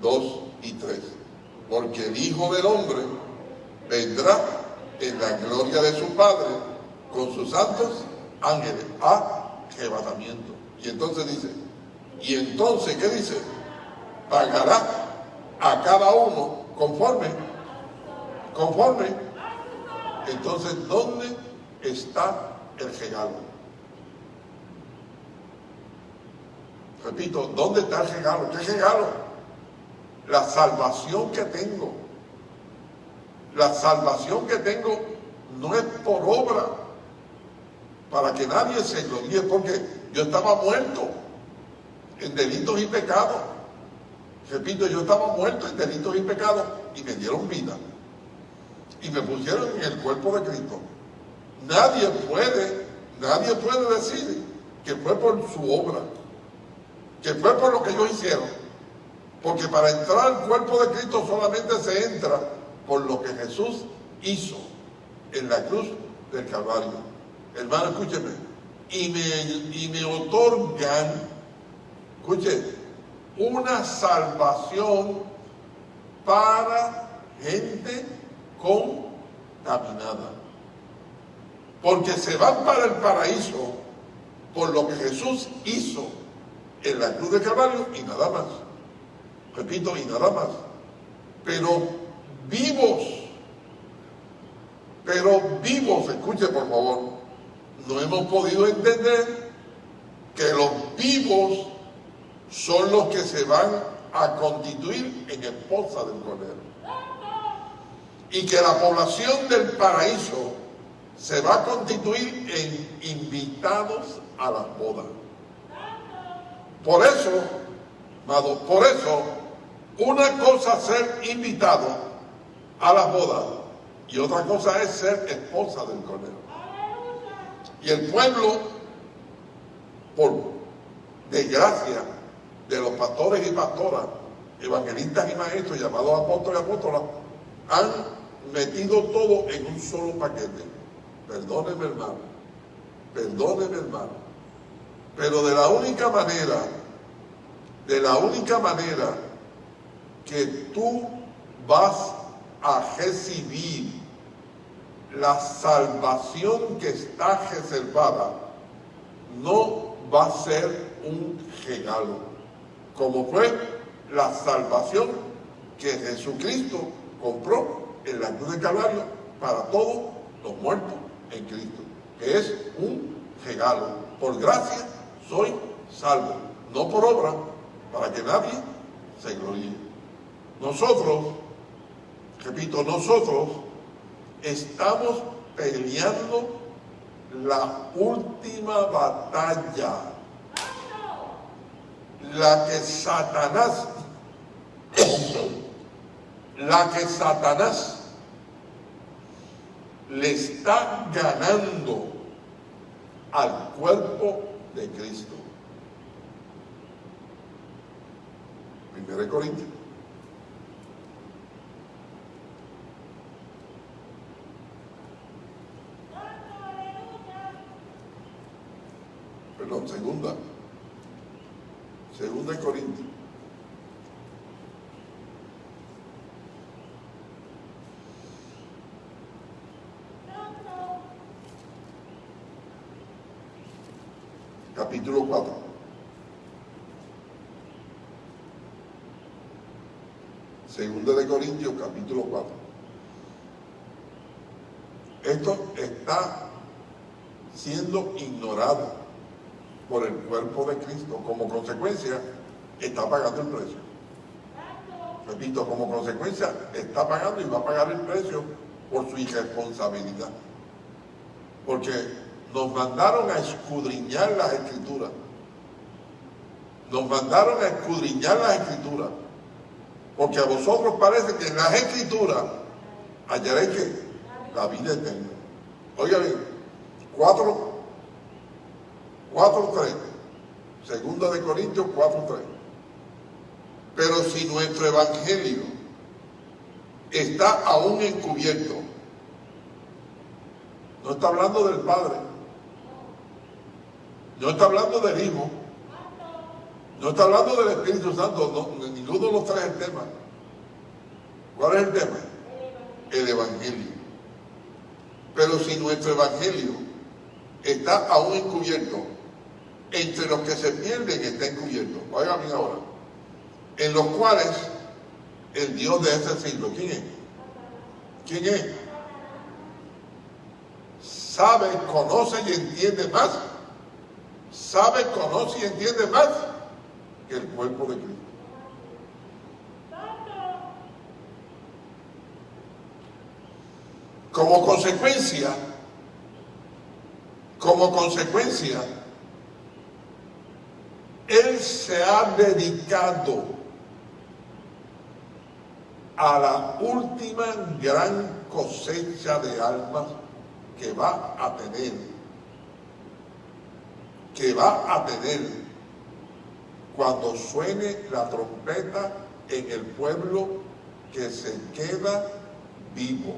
dos y tres. Porque el Hijo del Hombre vendrá en la gloria de su Padre con sus santos ángeles a arrebatamiento. Y entonces dice, y entonces, ¿qué dice? Pagará a cada uno conforme, conforme. Entonces, ¿dónde está el regalo? Repito, ¿dónde está el regalo? ¿Qué regalo? La salvación que tengo. La salvación que tengo no es por obra, para que nadie se gloríe, porque yo estaba muerto en delitos y pecados. Repito, yo estaba muerto en delitos y pecados y me dieron vida. Y me pusieron en el cuerpo de Cristo. Nadie puede, nadie puede decir que fue por su obra, que fue por lo que ellos hicieron. Porque para entrar al cuerpo de Cristo solamente se entra por lo que Jesús hizo en la cruz del Calvario. Hermano, escúcheme. Y me, y me otorgan, escuche, una salvación para gente contaminada. Porque se van para el paraíso por lo que Jesús hizo en la cruz del Calvario y nada más. Repito, y nada más. Pero vivos, pero vivos, escuche por favor, no hemos podido entender que los vivos son los que se van a constituir en esposa del Cordero. Y que la población del paraíso se va a constituir en invitados a las bodas. Por eso, amado, por eso, una cosa es ser invitado a las bodas y otra cosa es ser esposa del Cordero. Y el pueblo, por desgracia de los pastores y pastoras, evangelistas y maestros, llamados apóstoles y apóstolas, han metido todo en un solo paquete. Perdóneme, hermano. Perdóneme, hermano. Pero de la única manera, de la única manera que tú vas a recibir la salvación que está reservada, no va a ser un regalo, como fue la salvación que Jesucristo compró en la cruz de Calvario para todos los muertos en Cristo, que es un regalo. Por gracia soy salvo, no por obra, para que nadie se gloríe. Nosotros, repito, nosotros estamos peleando la última batalla, la que Satanás, la que Satanás le está ganando al cuerpo de Cristo. Primero Corintios. Perdón, segunda. Segunda Corintios. Capítulo 4. Segunda de Corintios, capítulo 4. Esto está siendo ignorado por el cuerpo de Cristo. Como consecuencia, está pagando el precio. Repito, como consecuencia, está pagando y va a pagar el precio por su irresponsabilidad. Porque nos mandaron a escudriñar las escrituras. Nos mandaron a escudriñar las escrituras. Porque a vosotros parece que en las escrituras hallaréis que la vida eterna. Oiga bien, 4, 4, 3. Segunda de Corintios 4, 3. Pero si nuestro evangelio está aún encubierto, no está hablando del Padre, no está hablando del Hijo. No está hablando del Espíritu Santo. ninguno de los tres es el tema. ¿Cuál es el tema? El Evangelio. Pero si nuestro Evangelio está aún encubierto, entre los que se pierden está encubierto. Oigan bien ahora. En los cuales el Dios de ese siglo, ¿quién es? ¿Quién es? Sabe, conoce y entiende más sabe, conoce y entiende más el cuerpo de Cristo. Como consecuencia, como consecuencia, Él se ha dedicado a la última gran cosecha de almas que va a tener, que va a tener cuando suene la trompeta en el pueblo que se queda vivo.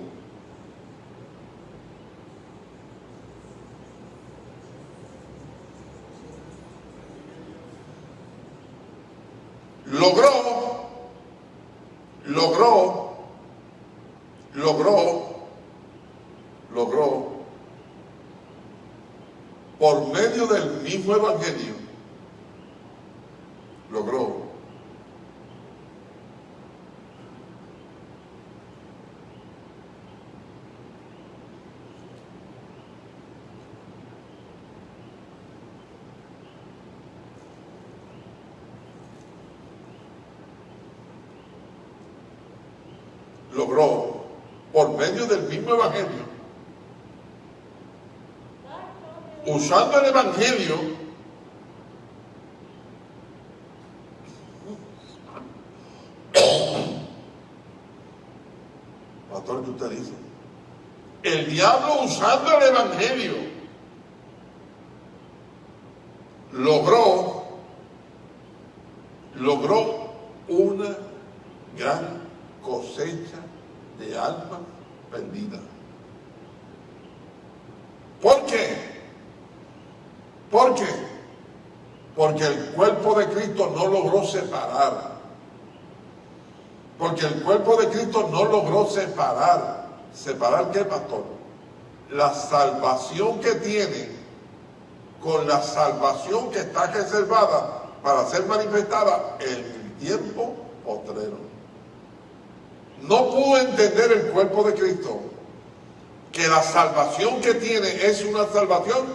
Logró, logró, logró, logró, por del mismo evangelio, logró logró por medio del mismo evangelio usando el evangelio pastor ¿qué usted dice? el diablo usando el evangelio logró logró una gran cosecha de almas perdidas. ¿Por qué? ¿Por qué? Porque el cuerpo de Cristo no logró separar. Porque el cuerpo de Cristo no logró separar. ¿Separar qué, pastor? La salvación que tiene con la salvación que está reservada para ser manifestada en el tiempo postrero. No pudo entender el cuerpo de Cristo que la salvación que tiene es una salvación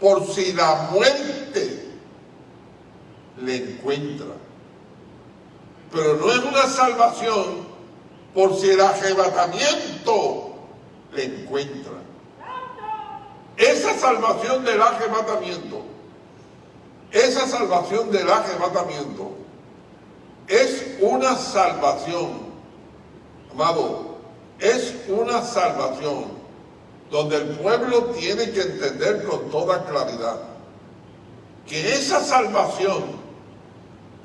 por si la muerte le encuentra. Pero no es una salvación por si el arrebatamiento le encuentra. Esa salvación del arrebatamiento, esa salvación del arrebatamiento es una salvación Amado, es una salvación donde el pueblo tiene que entender con toda claridad que esa salvación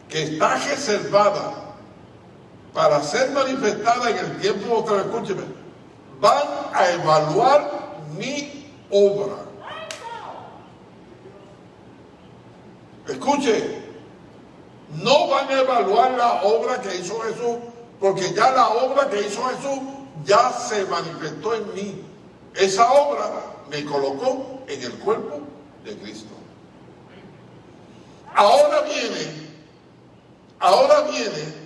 que está reservada para ser manifestada en el tiempo otra escúcheme, van a evaluar mi obra. Escuche, no van a evaluar la obra que hizo Jesús porque ya la obra que hizo Jesús ya se manifestó en mí. Esa obra me colocó en el cuerpo de Cristo. Ahora viene, ahora viene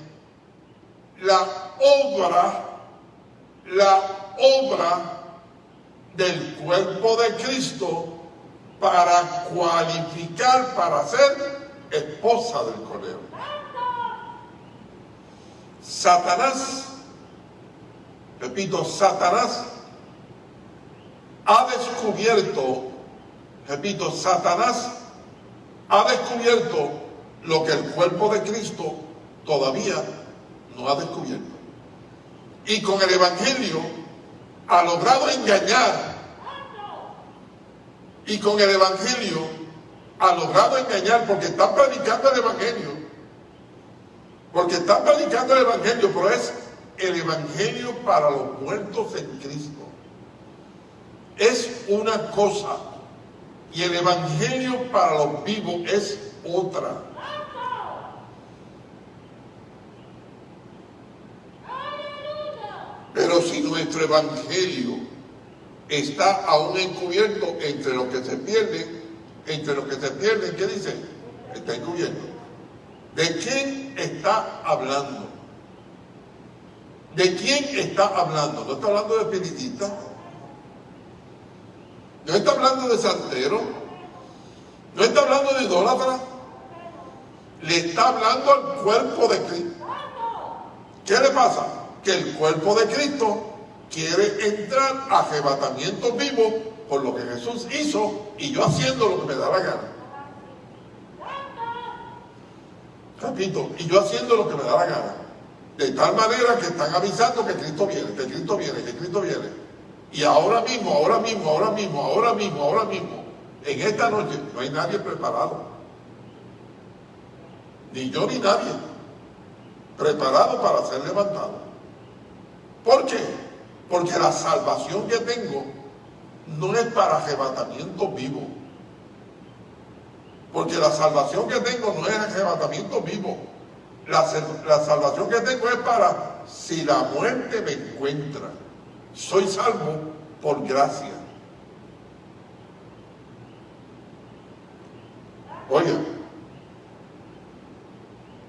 la obra, la obra del cuerpo de Cristo para cualificar para ser esposa del Cordero. Satanás, repito, Satanás ha descubierto, repito, Satanás ha descubierto lo que el cuerpo de Cristo todavía no ha descubierto. Y con el Evangelio ha logrado engañar. Y con el Evangelio ha logrado engañar porque está predicando el Evangelio porque están predicando el Evangelio, pero es el Evangelio para los muertos en Cristo. Es una cosa. Y el Evangelio para los vivos es otra. Pero si nuestro Evangelio está aún encubierto entre los que se pierden, entre los que se pierden, ¿qué dice? Está encubierto. ¿De quién está hablando? ¿De quién está hablando? ¿No está hablando de espiritista? ¿No está hablando de santero? ¿No está hablando de idólatra? le está hablando al cuerpo de Cristo. ¿Qué le pasa? Que el cuerpo de Cristo quiere entrar a arrebatamiento vivo por lo que Jesús hizo y yo haciendo lo que me da la gana. Repito, y yo haciendo lo que me da la gana. De tal manera que están avisando que Cristo viene, que Cristo viene, que Cristo viene. Y ahora mismo, ahora mismo, ahora mismo, ahora mismo, ahora mismo, en esta noche no hay nadie preparado. Ni yo ni nadie preparado para ser levantado. ¿Por qué? Porque la salvación que tengo no es para arrebatamiento vivo. Porque la salvación que tengo no es arrebatamiento vivo. La, la, salvación que tengo es para si la muerte me encuentra. Soy salvo por gracia. Oye,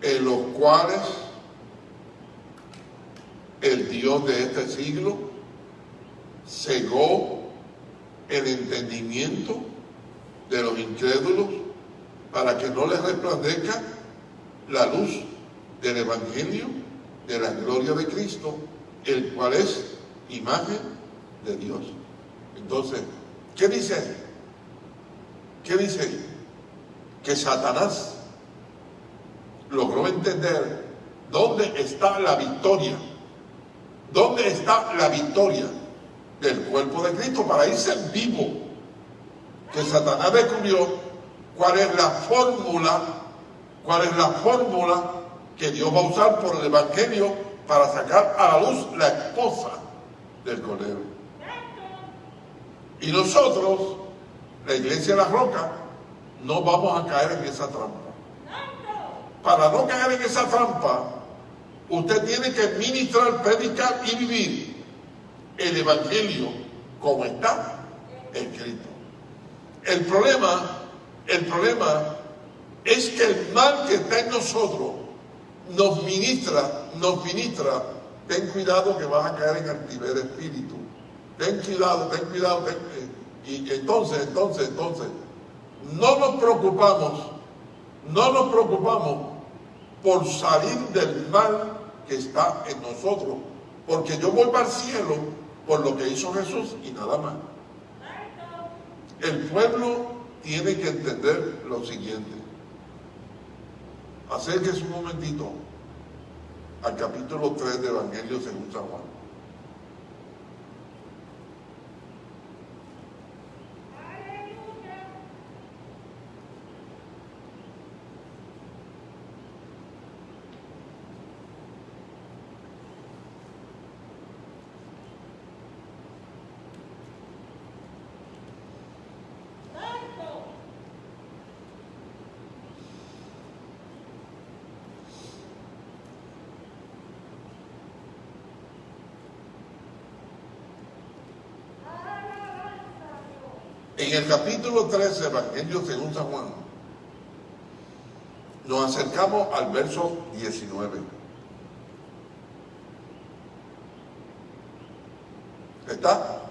en los cuales el Dios de este siglo cegó el entendimiento de los incrédulos para que no les resplandezca la luz del Evangelio de la gloria de Cristo, el cual es imagen de Dios. Entonces, ¿qué dice ahí? ¿Qué dice? Que Satanás logró entender dónde está la victoria ¿Dónde está la victoria del cuerpo de Cristo para irse vivo? Que Satanás descubrió cuál es la fórmula, cuál es la fórmula que Dios va a usar por el Evangelio para sacar a la luz la esposa del Cordero. Y nosotros, la iglesia de la roca, no vamos a caer en esa trampa. Para no caer en esa trampa, Usted tiene que ministrar, predicar y vivir el Evangelio como está escrito. El problema, el problema es que el mal que está en nosotros nos ministra, nos ministra. Ten cuidado que vas a caer en altivez de espíritu. Ten cuidado, ten cuidado. y entonces, entonces, entonces, no nos preocupamos, no nos preocupamos por salir del mal que está en nosotros. Porque yo voy para el cielo por lo que hizo Jesús y nada más. El pueblo tiene que entender lo siguiente. Acérquese un momentito al capítulo 3 del Evangelio según San Juan. En el capítulo 13, Evangelio según San Juan, nos acercamos al verso 19. ¿Está?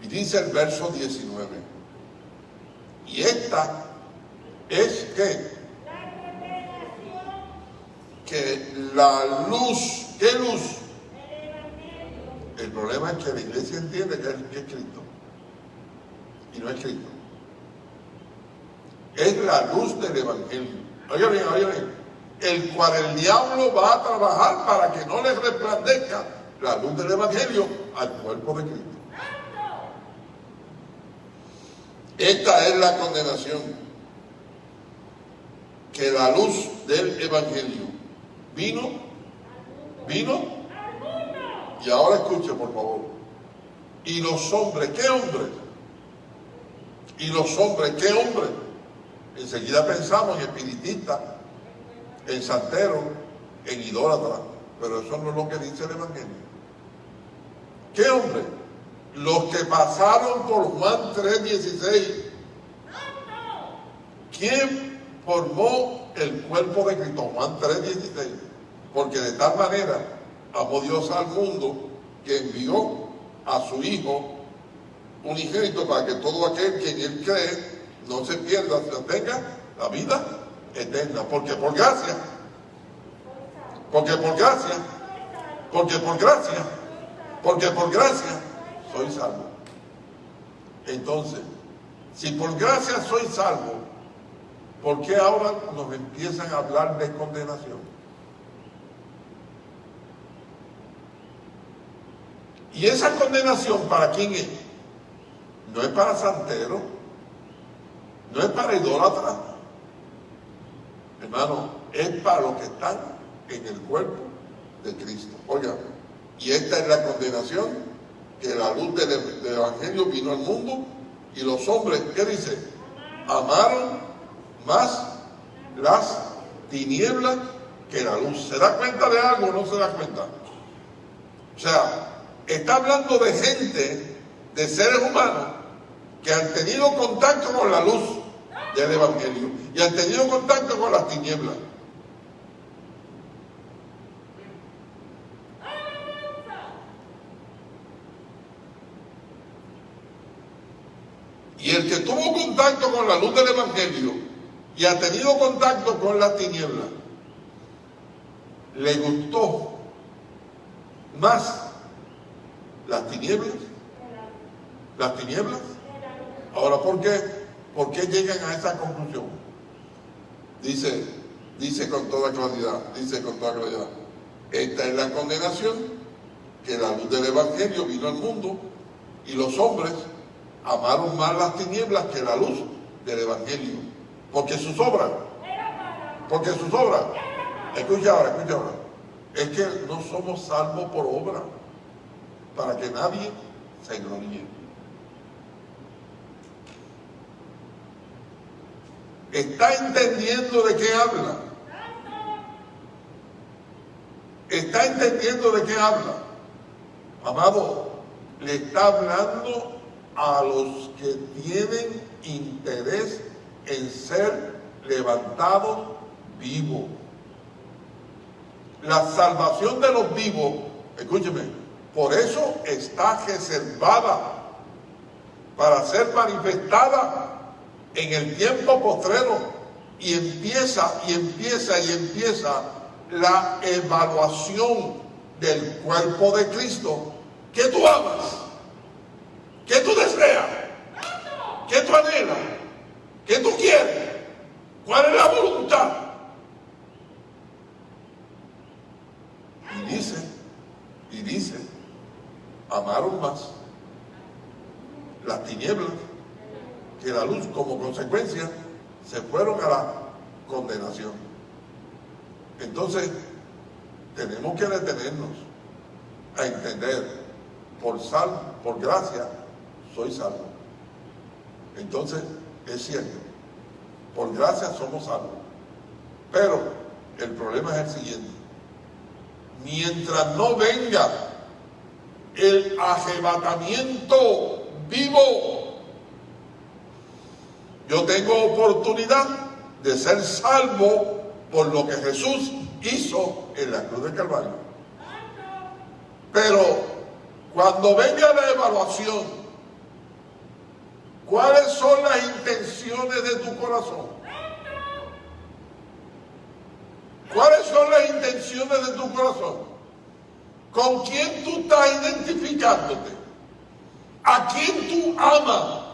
Y dice el verso 19. Y esta es que, que la luz, ¿qué luz? El problema es que la iglesia entiende que es Cristo no es Cristo. Es la luz del Evangelio. Oiga bien, oiga bien. El cual el diablo va a trabajar para que no le resplandezca la luz del Evangelio al cuerpo de Cristo. Esta es la condenación. Que la luz del Evangelio vino, vino, y ahora escuche por favor. Y los hombres, ¿qué hombres? Y los hombres, ¿qué hombres? Enseguida pensamos en espiritistas, en santeros, en idólatras, pero eso no es lo que dice el Evangelio. ¿Qué hombre? Los que pasaron por Juan 3.16. ¿Quién formó el cuerpo de Cristo? Juan 3.16. Porque de tal manera amó Dios al mundo que envió a su Hijo unigénito para que todo aquel que en él cree no se pierda, sino tenga la vida eterna. Porque por gracia, porque por gracia, porque por gracia, porque por gracia soy salvo. Entonces, si por gracia soy salvo, ¿por qué ahora nos empiezan a hablar de condenación? ¿Y esa condenación para quién es? No es para santero, no es para idólatra, hermano, es para los que están en el cuerpo de Cristo. Oiga, y esta es la condenación, que la luz del, del Evangelio vino al mundo y los hombres, ¿qué dice? Amaron más las tinieblas que la luz. ¿Se da cuenta de algo o no se da cuenta? O sea, está hablando de gente, de seres humanos, que han tenido contacto con la luz del Evangelio y han tenido contacto con las tinieblas. Y el que tuvo contacto con la luz del Evangelio y ha tenido contacto con las tinieblas, le gustó más las tinieblas. Las tinieblas. Ahora, ¿por qué? ¿Por qué llegan a esa conclusión? Dice, dice con toda claridad, dice con toda claridad, esta es la condenación, que la luz del Evangelio vino al mundo y los hombres amaron más las tinieblas que la luz del Evangelio. Porque sus obras, porque sus obras, escucha ahora, escucha ahora, es que no somos salvos por obra, para que nadie se gloríe. ¿Está entendiendo de qué habla? ¿Está entendiendo de qué habla? Amado, le está hablando a los que tienen interés en ser levantados vivos. La salvación de los vivos, escúcheme, por eso está reservada para ser manifestada en el tiempo postrero y empieza y empieza y empieza la evaluación del cuerpo de Cristo que tú amas ¿Qué tú deseas? ¿Qué tú anhelas? ¿Qué tú quieres? ¿Cuál es la voluntad? Y dice, y dice, amaron más las tinieblas que la luz como consecuencia se fueron a la condenación. Entonces, tenemos que detenernos a entender por sal, por gracia, soy salvo. Entonces, es cierto, por gracia somos salvos. Pero el problema es el siguiente. Mientras no venga el arrebatamiento vivo, yo tengo oportunidad de ser salvo por lo que Jesús hizo en la cruz del Calvario. Pero cuando venga la evaluación ¿Cuáles son las intenciones de tu corazón? ¿Cuáles son las intenciones de tu corazón? ¿Con quién tú estás identificándote? ¿A quién tú amas?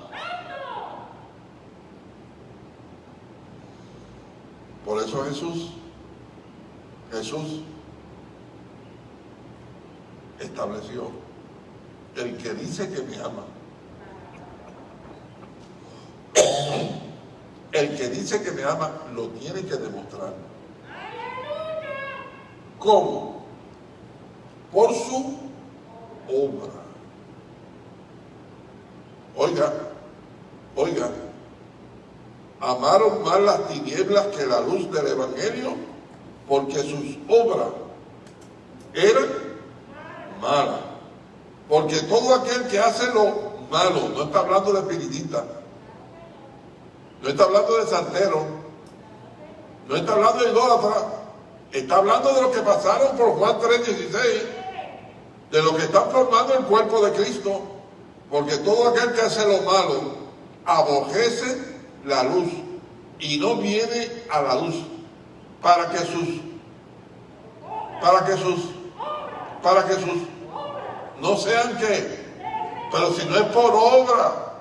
Por eso Jesús, Jesús estableció, el que dice que me ama, el que dice que me ama lo tiene que demostrar. ¿Cómo? Por su obra. Oiga, oiga, amaron más las tinieblas que la luz del Evangelio porque sus obras eran malas. Porque todo aquel que hace lo malo, no está hablando de espiritista, no está hablando de santero. No está hablando de idólatra. Está hablando de lo que pasaron por Juan 3.16. De lo que están formando el cuerpo de Cristo. Porque todo aquel que hace lo malo abojece la luz y no viene a la luz para que sus para que sus para que sus no sean que pero si no es por obra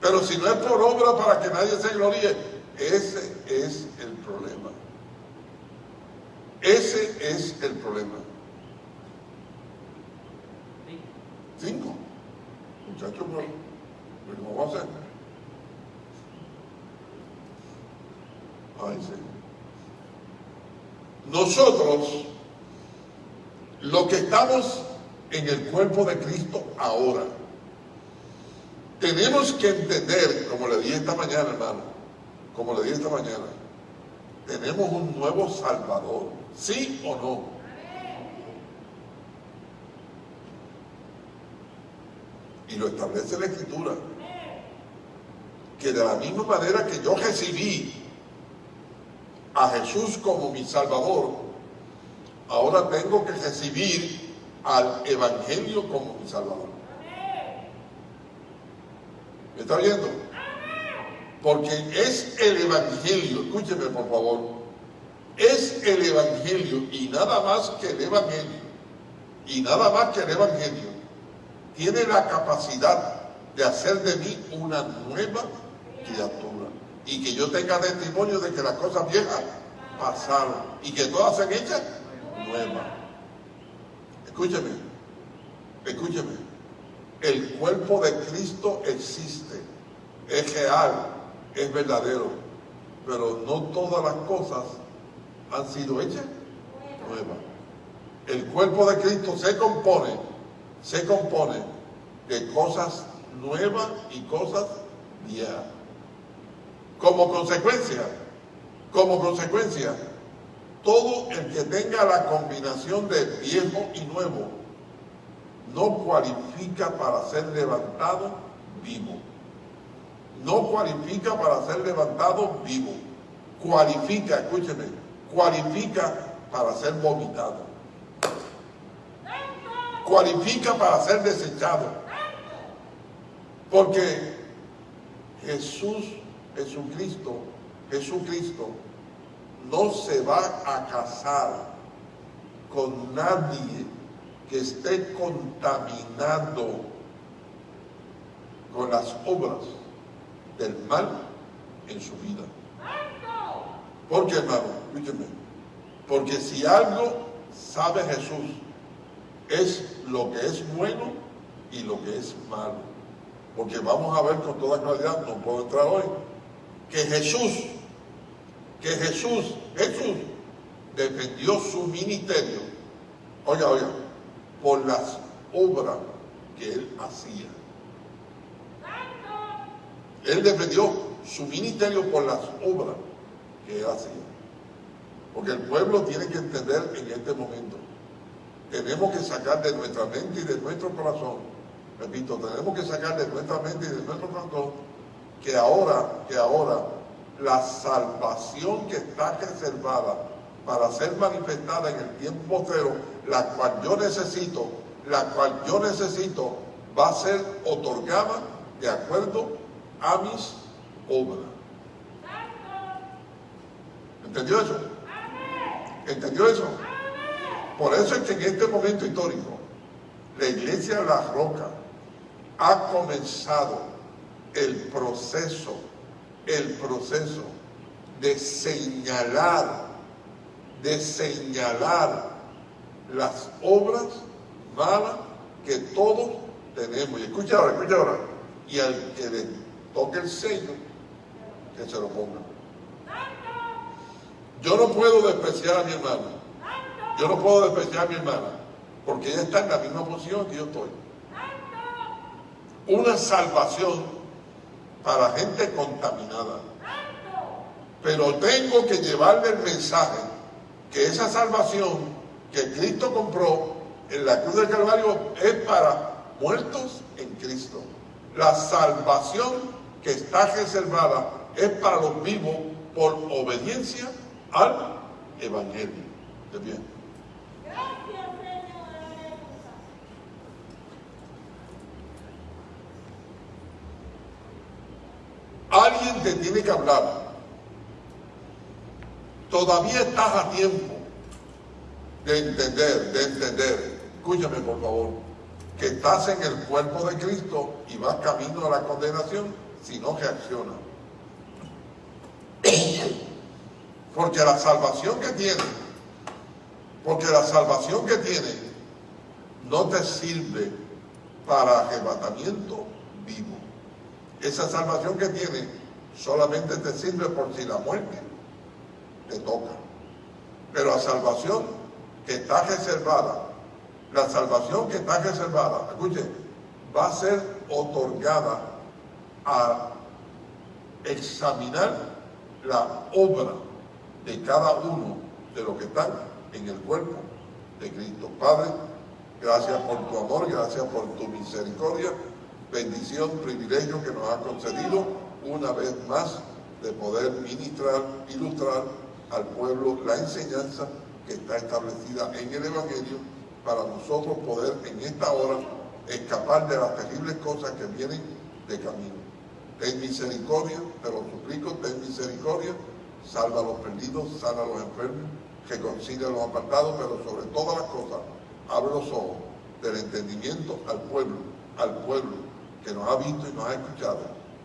pero si no es por obra para que nadie se gloríe ese es el problema. Ese es el problema. Cinco. Muchachos ¿cómo va a ser? Ay, sí. Nosotros, los que estamos en el cuerpo de Cristo ahora, tenemos que entender, como le dije esta mañana, hermano, como le dije esta mañana, tenemos un nuevo Salvador, ¿sí o no? Y lo establece la Escritura. Que de la misma manera que yo recibí a Jesús como mi Salvador, ahora tengo que recibir al Evangelio como mi Salvador. ¿Me está viendo? Porque es el Evangelio, escúcheme por favor, es el Evangelio y nada más que el Evangelio, y nada más que el Evangelio, tiene la capacidad de hacer de mí una nueva criatura y que yo tenga testimonio de que las cosas viejas pasaron y que todas sean hechas nuevas. Escúcheme, escúcheme. El cuerpo de Cristo existe, es real, es verdadero, pero no todas las cosas han sido hechas nuevas. El cuerpo de Cristo se compone, se compone de cosas nuevas y cosas viejas. Como consecuencia, como consecuencia, todo el que tenga la combinación de viejo y nuevo no cualifica para ser levantado vivo. No cualifica para ser levantado vivo. Cualifica, escúcheme, cualifica para ser vomitado. Cualifica para ser desechado. Porque Jesús Jesucristo, Jesucristo no se va a casar con nadie que esté contaminando con las obras del mal en su vida. ¿Por qué, hermano? Escúcheme. Porque si algo sabe Jesús, es lo que es bueno y lo que es malo. Porque vamos a ver con toda claridad, no puedo entrar hoy, que Jesús, que Jesús, Jesús defendió su ministerio, oiga, oiga, por las obras que él hacía. Él defendió su ministerio por las obras que él hacía. Porque el pueblo tiene que entender en este momento. Tenemos que sacar de nuestra mente y de nuestro corazón, repito, tenemos que sacar de nuestra mente y de nuestro corazón que ahora, que ahora la salvación que está reservada para ser manifestada en el tiempo cero, la cual yo necesito, la cual yo necesito, va a ser otorgada de acuerdo a mis obras. ¿Entendió eso? ¿Entendió eso? Por eso es que en este momento histórico, la iglesia La Roca ha comenzado el proceso, el proceso de señalar, de señalar las obras malas que todos tenemos. Y escucha ahora, escucha ahora. Y al que le toque el sello, que se lo ponga. Yo no puedo despreciar a mi hermana. Yo no puedo despreciar a mi hermana, porque ella está en la misma posición que yo estoy. Una salvación para gente contaminada. Pero tengo que llevarle el mensaje que esa salvación que Cristo compró en la cruz del Calvario es para muertos en Cristo. La salvación que está reservada es para los vivos por obediencia al Evangelio. ¿De bien? Alguien te tiene que hablar todavía estás a tiempo de entender, de entender, escúchame por favor, que estás en el cuerpo de Cristo y vas camino a la condenación si no reaccionas. Porque la salvación que tiene, porque la salvación que tiene no te sirve para arrebatamiento vivo. Esa salvación que tiene solamente te sirve por si la muerte te toca. Pero la salvación que está reservada, la salvación que está reservada, escuchen, va a ser otorgada a examinar la obra de cada uno de los que están en el cuerpo de Cristo. Padre, gracias por tu amor, gracias por tu misericordia, bendición, privilegio que nos ha concedido una vez más de poder ministrar, ilustrar al pueblo la enseñanza que está establecida en el Evangelio para nosotros poder en esta hora escapar de las terribles cosas que vienen de camino. Ten misericordia, te lo suplico, ten misericordia, salva a los perdidos, sana a los enfermos, reconcilia a los apartados, pero sobre todas las cosas, abre los ojos del entendimiento al pueblo, al pueblo que nos ha visto y nos ha escuchado,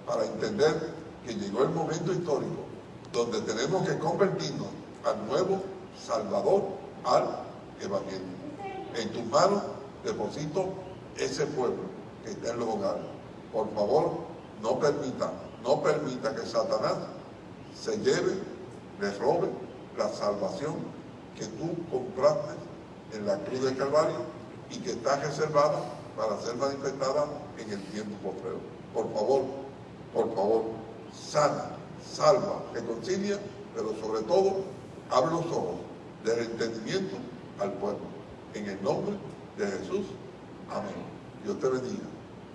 para entender que llegó el momento histórico donde tenemos que convertirnos al nuevo Salvador, al Evangelio. En tus manos deposito ese pueblo que está en los hogares. Por favor, no permita, no permita que Satanás se lleve, le robe la salvación que tú compraste en la cruz de Calvario y que está reservada para ser manifestada en el tiempo postrero. Por favor, por favor, sana, salva, reconcilia, pero sobre todo, abre los ojos del entendimiento al pueblo. En el nombre de Jesús. Amén. Dios te bendiga.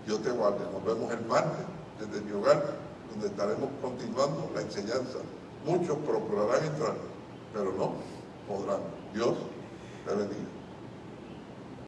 Dios te guarde. Nos vemos el martes desde mi hogar, donde estaremos continuando la enseñanza. Muchos procurarán entrar, pero no podrán. Dios te bendiga.